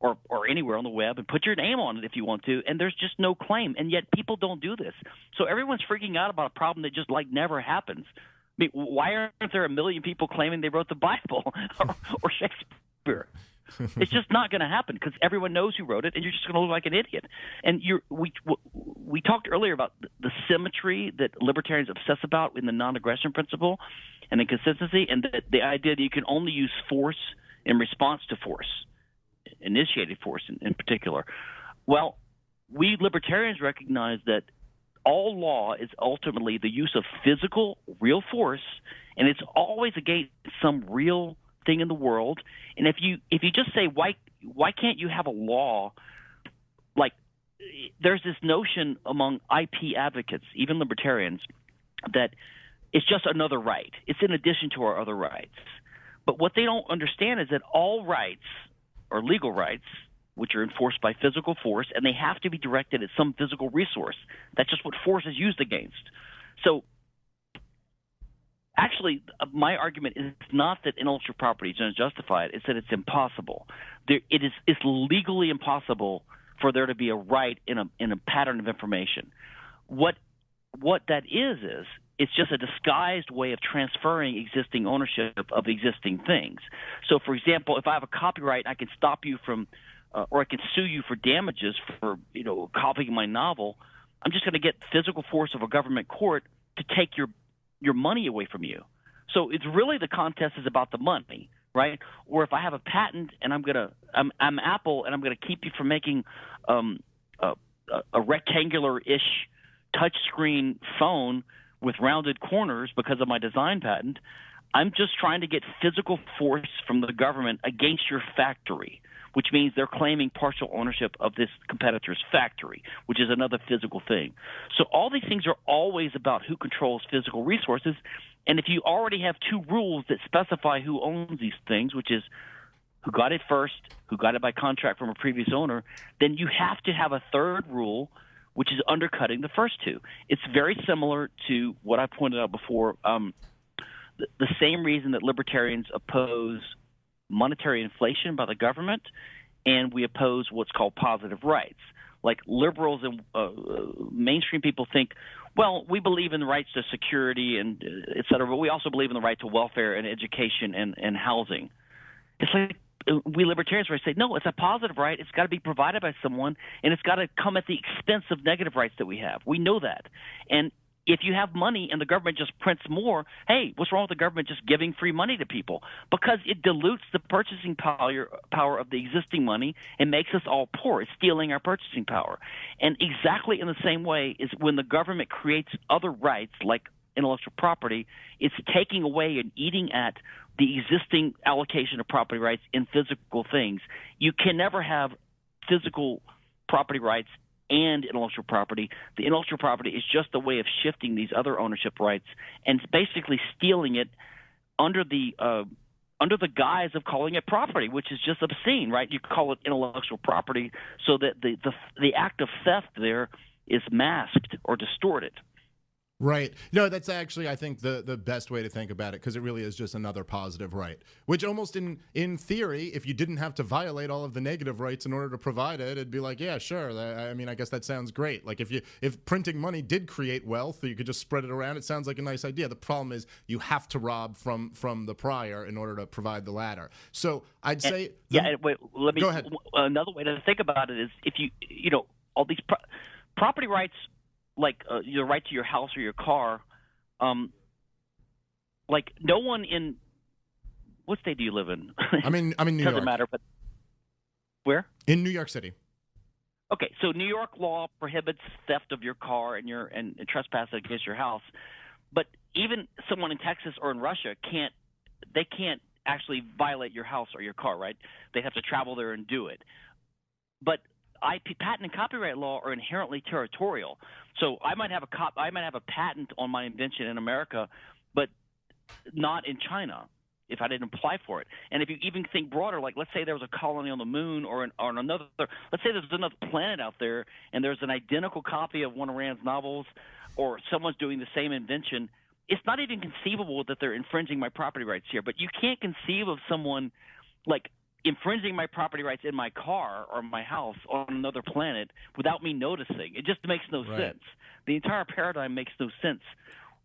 or or anywhere on the web and put your name on it if you want to, and there's just no claim. And yet people don't do this. So everyone's freaking out about a problem that just like never happens. I mean, why aren't there a million people claiming they wrote the Bible or, or Shakespeare? it's just not going to happen because everyone knows who wrote it, and you're just going to look like an idiot. And you're we we talked earlier about the symmetry that libertarians obsess about in the non-aggression principle, and the consistency, and the, the idea that you can only use force in response to force, initiated force in, in particular. Well, we libertarians recognize that all law is ultimately the use of physical, real force, and it's always against some real thing in the world. And if you if you just say why why can't you have a law like there's this notion among IP advocates, even libertarians, that it's just another right. It's in addition to our other rights. But what they don't understand is that all rights are legal rights which are enforced by physical force, and they have to be directed at some physical resource. That's just what force is used against. So, actually, uh, my argument is not that intellectual property is unjustified; it's that it's impossible. There, it is it's legally impossible for there to be a right in a in a pattern of information. What what that is is it's just a disguised way of transferring existing ownership of existing things. So, for example, if I have a copyright, I can stop you from uh, or I can sue you for damages for you know copying my novel. I'm just going to get physical force of a government court to take your your money away from you. So it's really the contest is about the money, right? Or if I have a patent and I'm gonna I'm, I'm Apple and I'm gonna keep you from making um, a, a rectangular-ish touchscreen phone with rounded corners because of my design patent. I'm just trying to get physical force from the government against your factory which means they're claiming partial ownership of this competitor's factory, which is another physical thing. So all these things are always about who controls physical resources. And if you already have two rules that specify who owns these things, which is who got it first, who got it by contract from a previous owner, then you have to have a third rule, which is undercutting the first two. It's very similar to what I pointed out before. Um, the, the same reason that libertarians oppose monetary inflation by the government, and we oppose what's called positive rights. Like liberals and uh, mainstream people think, well, we believe in the rights to security and uh, et cetera, but we also believe in the right to welfare and education and, and housing. It's like uh, we libertarians would say, no, it's a positive right. It's got to be provided by someone, and it's got to come at the expense of negative rights that we have. We know that. And if you have money and the government just prints more, hey, what's wrong with the government just giving free money to people? Because it dilutes the purchasing power power of the existing money and makes us all poor. It's stealing our purchasing power. And exactly in the same way is when the government creates other rights like intellectual property, it's taking away and eating at the existing allocation of property rights in physical things. You can never have physical property rights and intellectual property. The intellectual property is just a way of shifting these other ownership rights and basically stealing it under the uh, under the guise of calling it property, which is just obscene, right? You call it intellectual property so that the the, the act of theft there is masked or distorted. Right. No, that's actually I think the the best way to think about it because it really is just another positive right. Which almost in in theory, if you didn't have to violate all of the negative rights in order to provide it, it'd be like, yeah, sure. I mean, I guess that sounds great. Like if you if printing money did create wealth, you could just spread it around. It sounds like a nice idea. The problem is you have to rob from from the prior in order to provide the latter. So I'd say and, the, yeah. Wait, let me. Go ahead. Another way to think about it is if you you know all these pro- property rights like uh, your right to your house or your car, um, like no one in what state do you live in? I mean, I'm in New Doesn't York. matter, but where? In New York City. Okay, so New York law prohibits theft of your car and your and, and trespass against your house, but even someone in Texas or in Russia can't they can't actually violate your house or your car, right? They have to travel there and do it. But IP patent and copyright law are inherently territorial. So I might have a cop, I might have a patent on my invention in America, but not in China if I didn't apply for it. And if you even think broader, like let's say there was a colony on the moon or, an, or on another, let's say there's another planet out there and there's an identical copy of one of Rand's novels, or someone's doing the same invention. It's not even conceivable that they're infringing my property rights here. But you can't conceive of someone like infringing my property rights in my car or my house on another planet without me noticing. It just makes no right. sense. The entire paradigm makes no sense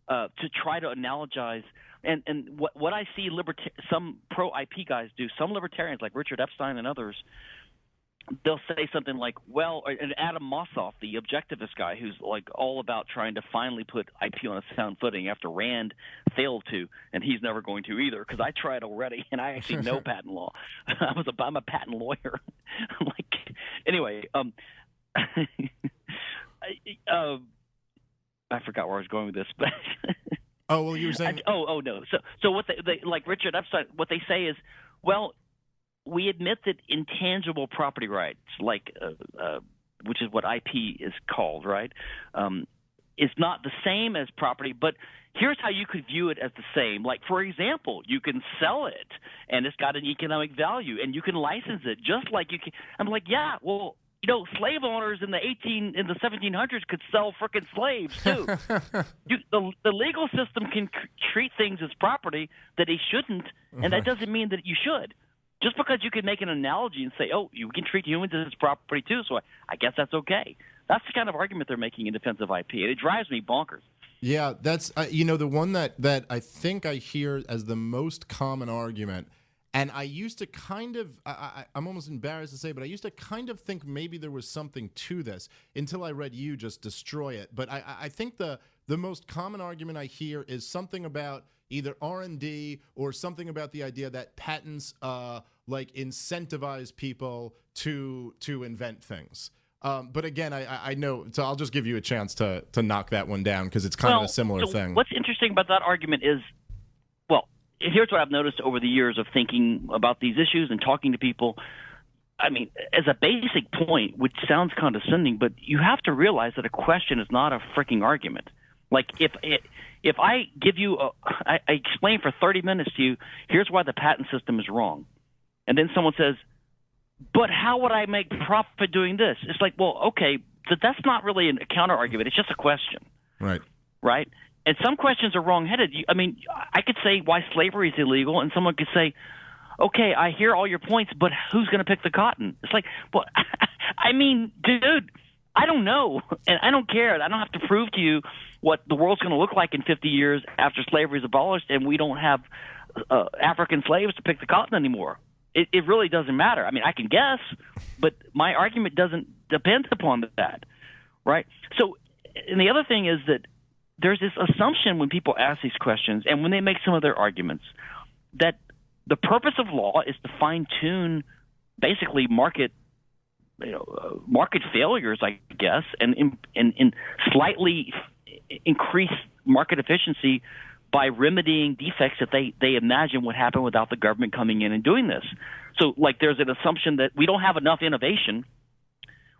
uh, to try to analogize. And and what what I see liberta- some pro IP guys do, some libertarians like Richard Epstein and others, they'll say something like, "Well," and Adam Mossoff, the objectivist guy, who's like all about trying to finally put IP on a sound footing after Rand failed to, and he's never going to either because I tried already, and I actually know patent law. I was a I'm a patent lawyer. like anyway, um, I, uh, I forgot where I was going with this, but. oh well, you were saying. I, oh oh no. So so what they, they like Richard Epstein? What they say is, well, we admit that intangible property rights, like uh, uh, which is what IP is called, right, um, is not the same as property, but here's how you could view it as the same. Like, for example, you can sell it and it's got an economic value and you can license it just like you can. I'm like, yeah, well, you know, slave owners in the 18 in the 1700s could sell frickin' slaves too. you, the the legal system can c- treat things as property that they shouldn't, and that doesn't mean that you should just because you can make an analogy and say, "Oh, you can treat humans as property too," so I, I guess that's okay. That's the kind of argument they're making in defense of IP, and it drives me bonkers. Yeah, that's uh, you know the one that that I think I hear as the most common argument, and I used to kind of I, I'm almost embarrassed to say, but I used to kind of think maybe there was something to this until I read you just destroy it. But I, I think the the most common argument I hear is something about either R&D or something about the idea that patents uh, like incentivize people to to invent things. Um, but again, I, I know, so I'll just give you a chance to to knock that one down because it's kind well, of a similar so thing. What's interesting about that argument is, well, here's what I've noticed over the years of thinking about these issues and talking to people. I mean, as a basic point, which sounds condescending, but you have to realize that a question is not a freaking argument. Like if it, if I give you, a, I, I explain for 30 minutes to you, here's why the patent system is wrong, and then someone says, but how would I make profit doing this? It's like, well, okay, but that's not really a counter argument. It's just a question, right? Right. And some questions are wrong-headed. I mean, I could say why slavery is illegal, and someone could say, okay, I hear all your points, but who's going to pick the cotton? It's like, well, I mean, dude, I don't know, and I don't care. I don't have to prove to you what the world's going to look like in 50 years after slavery is abolished, and we don't have uh, African slaves to pick the cotton anymore. It, it really doesn't matter. I mean, I can guess, but my argument doesn't depend upon that, right? So, and the other thing is that there's this assumption when people ask these questions and when they make some of their arguments that the purpose of law is to fine tune basically market you know uh, market failures i guess and and, and slightly increase market efficiency by remedying defects that they they imagine would happen without the government coming in and doing this so like there's an assumption that we don't have enough innovation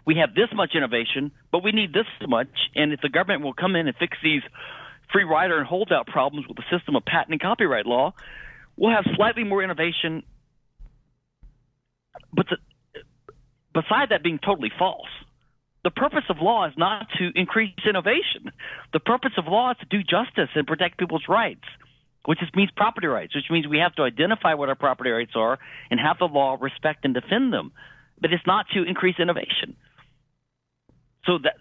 we have this much innovation, but we need this much. And if the government will come in and fix these free rider and holdout problems with the system of patent and copyright law, we'll have slightly more innovation. But the, beside that being totally false, the purpose of law is not to increase innovation. The purpose of law is to do justice and protect people's rights, which means property rights, which means we have to identify what our property rights are and have the law respect and defend them. But it's not to increase innovation. So that,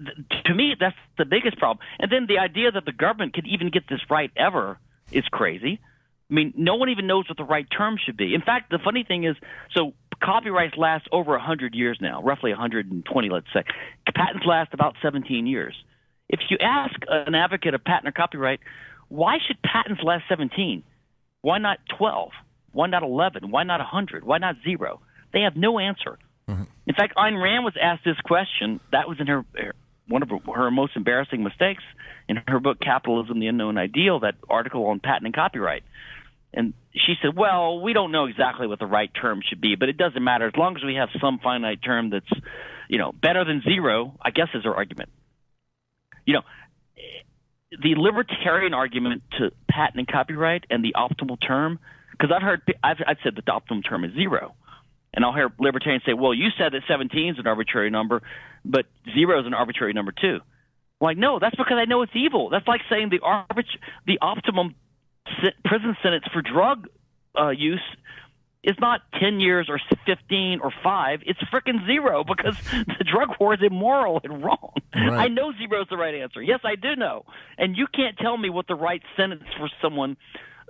to me, that's the biggest problem. And then the idea that the government could even get this right ever is crazy. I mean, no one even knows what the right term should be. In fact, the funny thing is, so copyrights last over 100 years now, roughly 120, let's say. Patents last about 17 years. If you ask an advocate of patent or copyright, why should patents last 17? Why not 12? Why not 11? Why not 100? Why not zero? They have no answer. Mm-hmm. In fact, Ayn Rand was asked this question. That was in her one of her, her most embarrassing mistakes in her book Capitalism: The Unknown Ideal. That article on patent and copyright. And she said, "Well, we don't know exactly what the right term should be, but it doesn't matter as long as we have some finite term that's, you know, better than zero. I guess is her argument. You know, the libertarian argument to patent and copyright and the optimal term, because I've heard I've, I've said that the optimum term is zero. And I'll hear libertarians say, well, you said that 17 is an arbitrary number, but zero is an arbitrary number too. Like, no, that's because I know it's evil. That's like saying the arbit- the optimum prison sentence for drug uh, use is not 10 years or 15 or 5. It's freaking zero because the drug war is immoral and wrong. Right. I know zero is the right answer. Yes, I do know. And you can't tell me what the right sentence for someone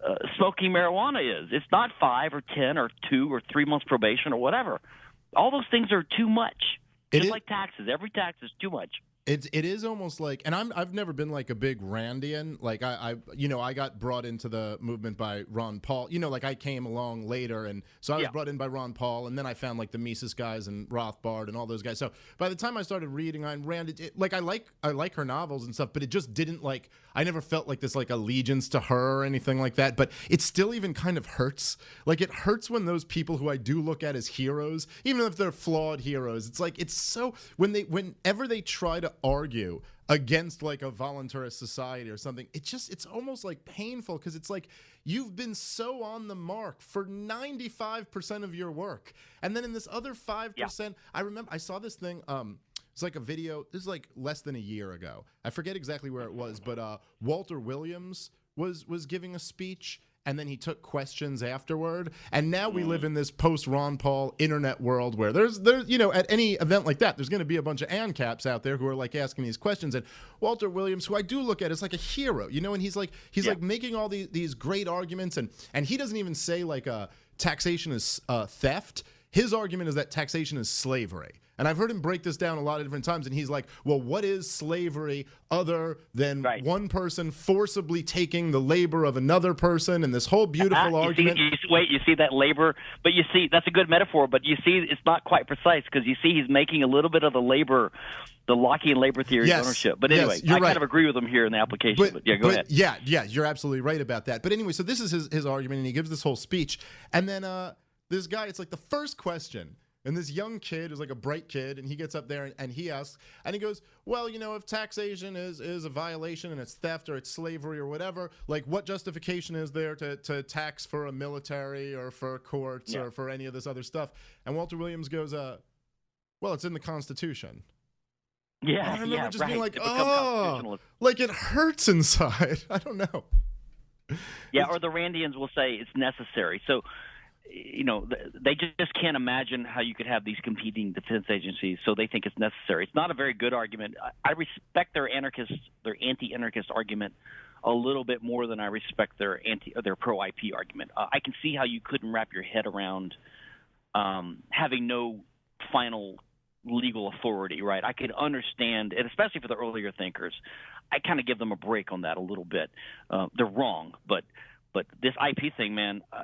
uh, smoking marijuana is. It's not five or ten or two or three months probation or whatever. all those things are too much. It Just is- like taxes, every tax is too much. It's it is almost like, and I'm I've never been like a big Randian. Like I, I you know I got brought into the movement by Ron Paul. You know, like I came along later, and so I was Yeah. brought in by Ron Paul, and then I found like the Mises guys and Rothbard and all those guys. So by the time I started reading Ayn Rand, it, it, like I like I like her novels and stuff, but it just didn't like I never felt like this like allegiance to her or anything like that. But it still even kind of hurts. Like it hurts when those people who I do look at as heroes, even if they're flawed heroes, it's like it's so when they whenever they try to argue against like a voluntarist society or something it just it's almost like painful because it's like you've been so on the mark for 95% of your work and then in this other 5% i remember i saw this thing um it's like a video this is like less than a year ago i forget exactly where it was but uh walter williams was was giving a speech and then he took questions afterward. And now we live in this post Ron Paul internet world where there's there's you know at any event like that, there's going to be a bunch of ANCAPs out there who are like asking these questions. And Walter Williams, who I do look at as like a hero, you know, and he's like he's like making all these these great arguments, and and he doesn't even say like uh, taxation is uh, theft. His argument is that taxation is slavery. And I've heard him break this down a lot of different times. And he's like, well, what is slavery other than Right. one person forcibly taking the labor of another person? And this whole beautiful you argument. See, you see, wait, you see that labor, but you see that's a good metaphor. But you see, it's not quite precise because you see he's making a little bit of the labor, the Lockean labor theory of Yes, ownership. But yes, anyway, you're I right. kind of agree with him here in the application. But, yeah, go but ahead. Yeah, yeah, you're absolutely right about that. But anyway, so this is his, his argument, and he gives this whole speech. And then uh, this guy, it's like the first question. And this young kid is like a bright kid, and he gets up there and, and he asks, and he goes, "Well, you know, if taxation is is a violation and it's theft or it's slavery or whatever, like what justification is there to, to tax for a military or for courts Yeah. or for any of this other stuff?" And Walter Williams goes, "Uh, well, it's in the Constitution." Yeah, I remember yeah, just right. being like, "Oh, like it hurts inside." I don't know. Yeah, or the Randians will say it's necessary. So, you know, they just can't imagine how you could have these competing defense agencies. So they think it's necessary. It's not a very good argument. I, respect their anarchist, their anti-anarchist argument a little bit more than I respect their anti, their pro-IP argument. Uh, I can see how you couldn't wrap your head around um, having no final legal authority, right? I could understand, and especially for the earlier thinkers, I kind of give them a break on that a little bit. Uh, they're wrong, but but this IP thing, man, uh,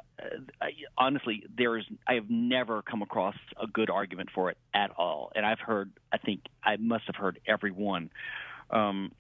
I, honestly, there is I have never come across a good argument for it at all, and I've heard, I think I must have heard every one. Um,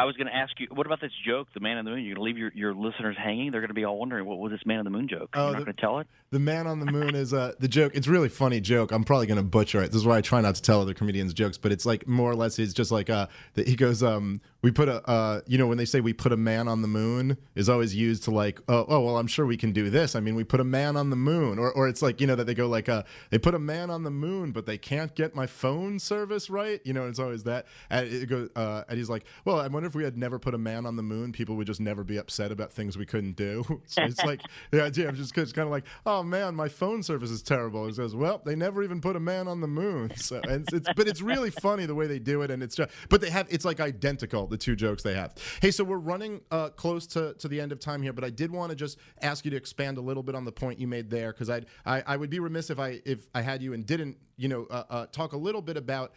I was going to ask you, what about this joke, the man on the moon? You're going to leave your, your listeners hanging? They're going to be all wondering, what was this man on the moon joke? Oh, You're the- not going to tell it? The man on the moon is uh, the joke. It's a really funny joke. I'm probably gonna butcher it. This is why I try not to tell other comedians jokes. But it's like more or less. it's just like uh, that he goes. Um, we put a uh, you know, when they say we put a man on the moon is always used to like, oh, oh, well, I'm sure we can do this. I mean, we put a man on the moon, or or it's like you know that they go like, uh, they put a man on the moon, but they can't get my phone service right. You know, it's always that. And it goes, uh, and he's like, well, I wonder if we had never put a man on the moon, people would just never be upset about things we couldn't do. so it's like the idea of just kind of like, oh man, my phone service is terrible. It says, well, they never even put a man on the moon. So and it's, it's but it's really funny the way they do it, and it's just but they have it's like identical the two jokes they have. Hey, so we're running uh, close to to the end of time here, but I did want to just ask you to expand a little bit on the point you made there because I I would be remiss if I if I had you and didn't you know uh, uh, talk a little bit about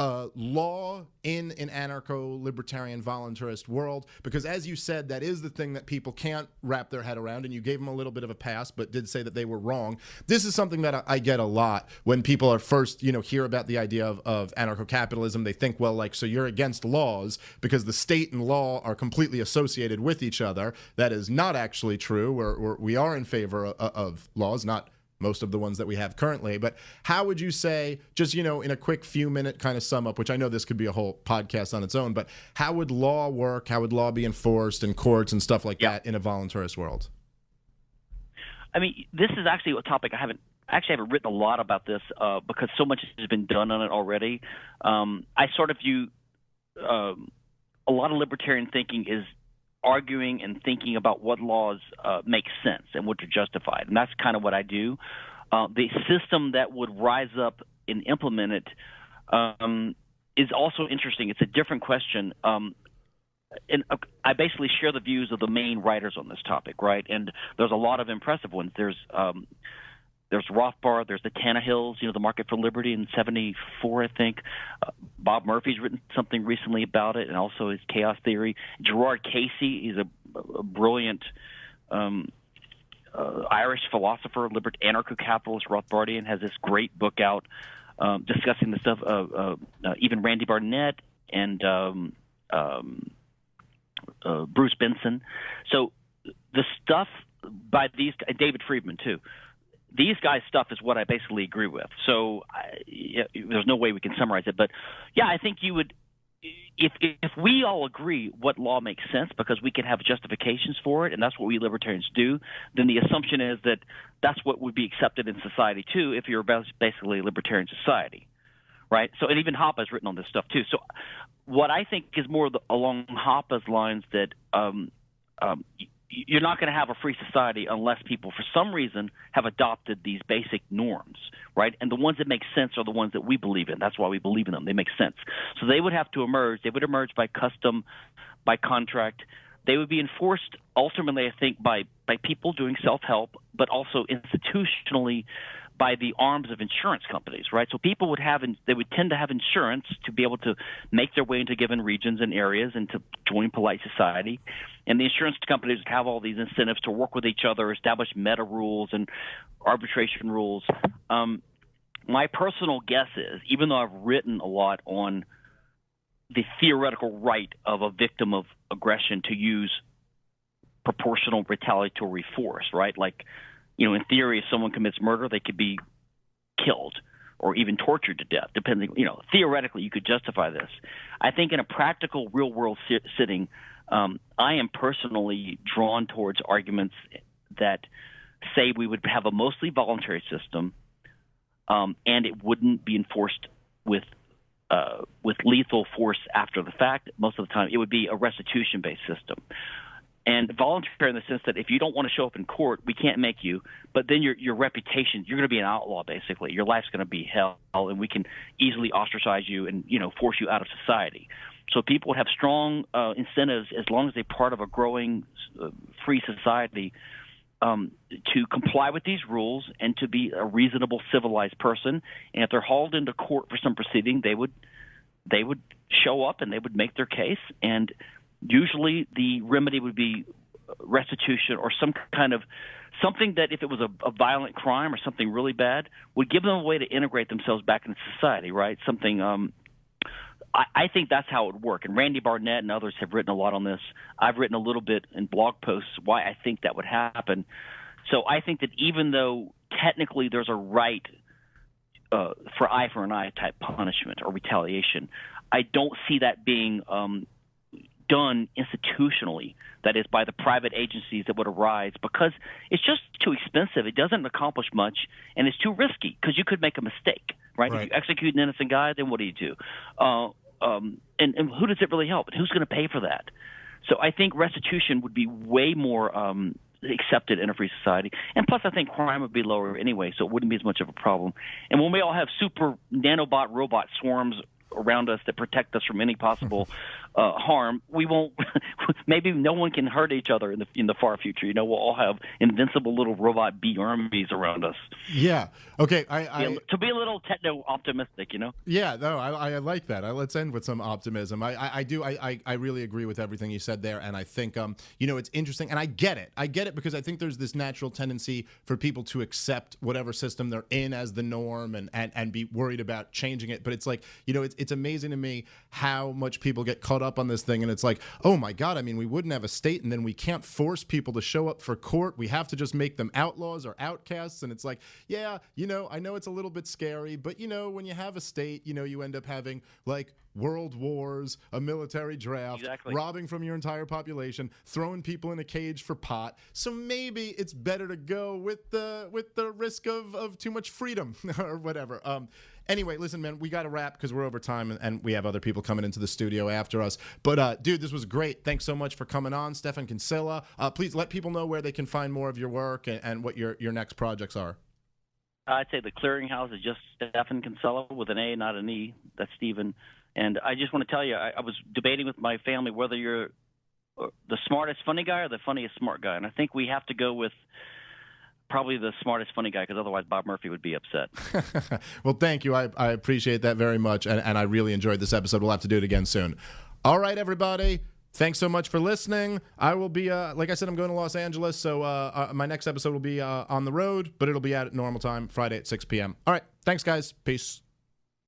uh, law in an anarcho libertarian voluntarist world because as you said that is the thing that people can't wrap their head around and you gave them a little bit of a pass but did say that they were wrong. This is something that I, get a lot when people are first you know hear about the idea of, of anarcho-capitalism. They think well like so you're against laws because the state and law are completely associated with each other. That is not actually true. We're, we are in favor of, of laws not most of the ones that we have currently. But how would you say, just you know, in a quick few minute kind of sum up, which I know this could be a whole podcast on its own, but how would law work? How would law be enforced in courts and stuff like Yeah. that in a voluntarist world? I mean, this is actually a topic I haven't actually haven't written a lot about this uh, because so much has been done on it already. Um, I sort of view um, a lot of libertarian thinking is arguing and thinking about what laws uh, make sense and which are justified, and that's kind of what I do. Uh, the system that would rise up and implement it um, is also interesting. It's a different question. Um, and uh, I basically share the views of the main writers on this topic, right? And there's a lot of impressive ones. There's um, there's Rothbard, there's the Tannehills, you know, the Market for Liberty in '74, I think. Uh, Bob Murphy's written something recently about it, and also his Chaos Theory. Gerard Casey, he's a, a brilliant um, uh, Irish philosopher, liber- anarcho-capitalist, Rothbardian, has this great book out um, discussing the stuff. uh, uh, even Randy Barnett and um, um, uh, Bruce Benson. So the stuff by these David Friedman too. These guys' stuff is what I basically agree with. So I, yeah, there's no way we can summarize it, but yeah, I think you would. If if we all agree what law makes sense because we can have justifications for it, and that's what we libertarians do, then the assumption is that that's what would be accepted in society too. If you're basically a libertarian society, right? So, and even has written on this stuff too. So, what I think is more the, along Hoppe's lines that um, um, you're not going to have a free society unless people, for some reason, have adopted these basic norms, right? And the ones that make sense are the ones that we believe in. That's why we believe in them. They make sense. So they would have to emerge. They would emerge by custom, by contract. They would be enforced ultimately, I think, by by people doing self help, but also institutionally by the arms of insurance companies, right? So people would have, they would tend to have insurance to be able to make their way into given regions and areas and to join polite society. And the insurance companies would have all these incentives to work with each other, establish meta rules and arbitration rules. Um, my personal guess is, even though I've written a lot on the theoretical right of a victim of aggression to use proportional retaliatory force, right? Like you know, in theory, if someone commits murder, they could be killed or even tortured to death, depending, you know, theoretically, you could justify this. I think in a practical, real world sit- sitting, um, I am personally drawn towards arguments that say we would have a mostly voluntary system um, and it wouldn't be enforced with uh, with lethal force after the fact. Most of the time, it would be a restitution based system and voluntary in the sense that if you don't want to show up in court, we can't make you. But then your your reputation, you're going to be an outlaw basically. Your life's going to be hell, and we can easily ostracize you and you know force you out of society. So people would have strong uh, incentives as long as they're part of a growing uh, free society um, to comply with these rules and to be a reasonable, civilized person. And if they're hauled into court for some proceeding, they would they would show up and they would make their case and Usually, the remedy would be restitution or some kind of something that, if it was a, a violent crime or something really bad, would give them a way to integrate themselves back into society. Right? Something. Um, I, I think that's how it would work. And Randy Barnett and others have written a lot on this. I've written a little bit in blog posts why I think that would happen. So I think that even though technically there's a right uh, for eye for an eye type punishment or retaliation, I don't see that being um, done institutionally, that is, by the private agencies that would arise, because it's just too expensive. It doesn't accomplish much, and it's too risky because you could make a mistake, right? right? If you execute an innocent guy, then what do you do? Uh, um, and, and who does it really help? And who's going to pay for that? So I think restitution would be way more um, accepted in a free society. And plus, I think crime would be lower anyway, so it wouldn't be as much of a problem. And when we all have super nanobot robot swarms around us that protect us from any possible uh, harm, we won't. maybe no one can hurt each other in the in the far future. You know, we'll all have invincible little robot bee armies around us. Yeah. Okay. I, I to be a little techno optimistic, you know. Yeah. No, I, I like that. I, let's end with some optimism. I I, I do. I, I really agree with everything you said there, and I think um you know it's interesting, and I get it. I get it because I think there's this natural tendency for people to accept whatever system they're in as the norm and and and be worried about changing it. But it's like you know it's it's amazing to me how much people get caught up on this thing and it's like oh my god i mean we wouldn't have a state and then we can't force people to show up for court we have to just make them outlaws or outcasts and it's like yeah you know i know it's a little bit scary but you know when you have a state you know you end up having like world wars, a military draft, exactly. robbing from your entire population, throwing people in a cage for pot. So maybe it's better to go with the with the risk of, of too much freedom or whatever. Um, Anyway, listen, man, we got to wrap because we're over time and, and, we have other people coming into the studio after us. But, uh, dude, this was great. Thanks so much for coming on, Stephan Kinsella. Uh, please let people know where they can find more of your work and, and what your, your next projects are. I'd say the clearinghouse is just Stephan Kinsella with an A, not an E. That's Stephen. And I just want to tell you, I, I was debating with my family whether you're uh, the smartest funny guy or the funniest smart guy. And I think we have to go with probably the smartest, funny guy because otherwise Bob Murphy would be upset. well, thank you. I, I appreciate that very much, and, and I really enjoyed this episode. We'll have to do it again soon. All right, everybody. Thanks so much for listening. I will be, uh, like I said, I'm going to Los Angeles, so uh, uh, my next episode will be uh, on the road, but it'll be at normal time, Friday at 6 p.m. All right. Thanks, guys. Peace.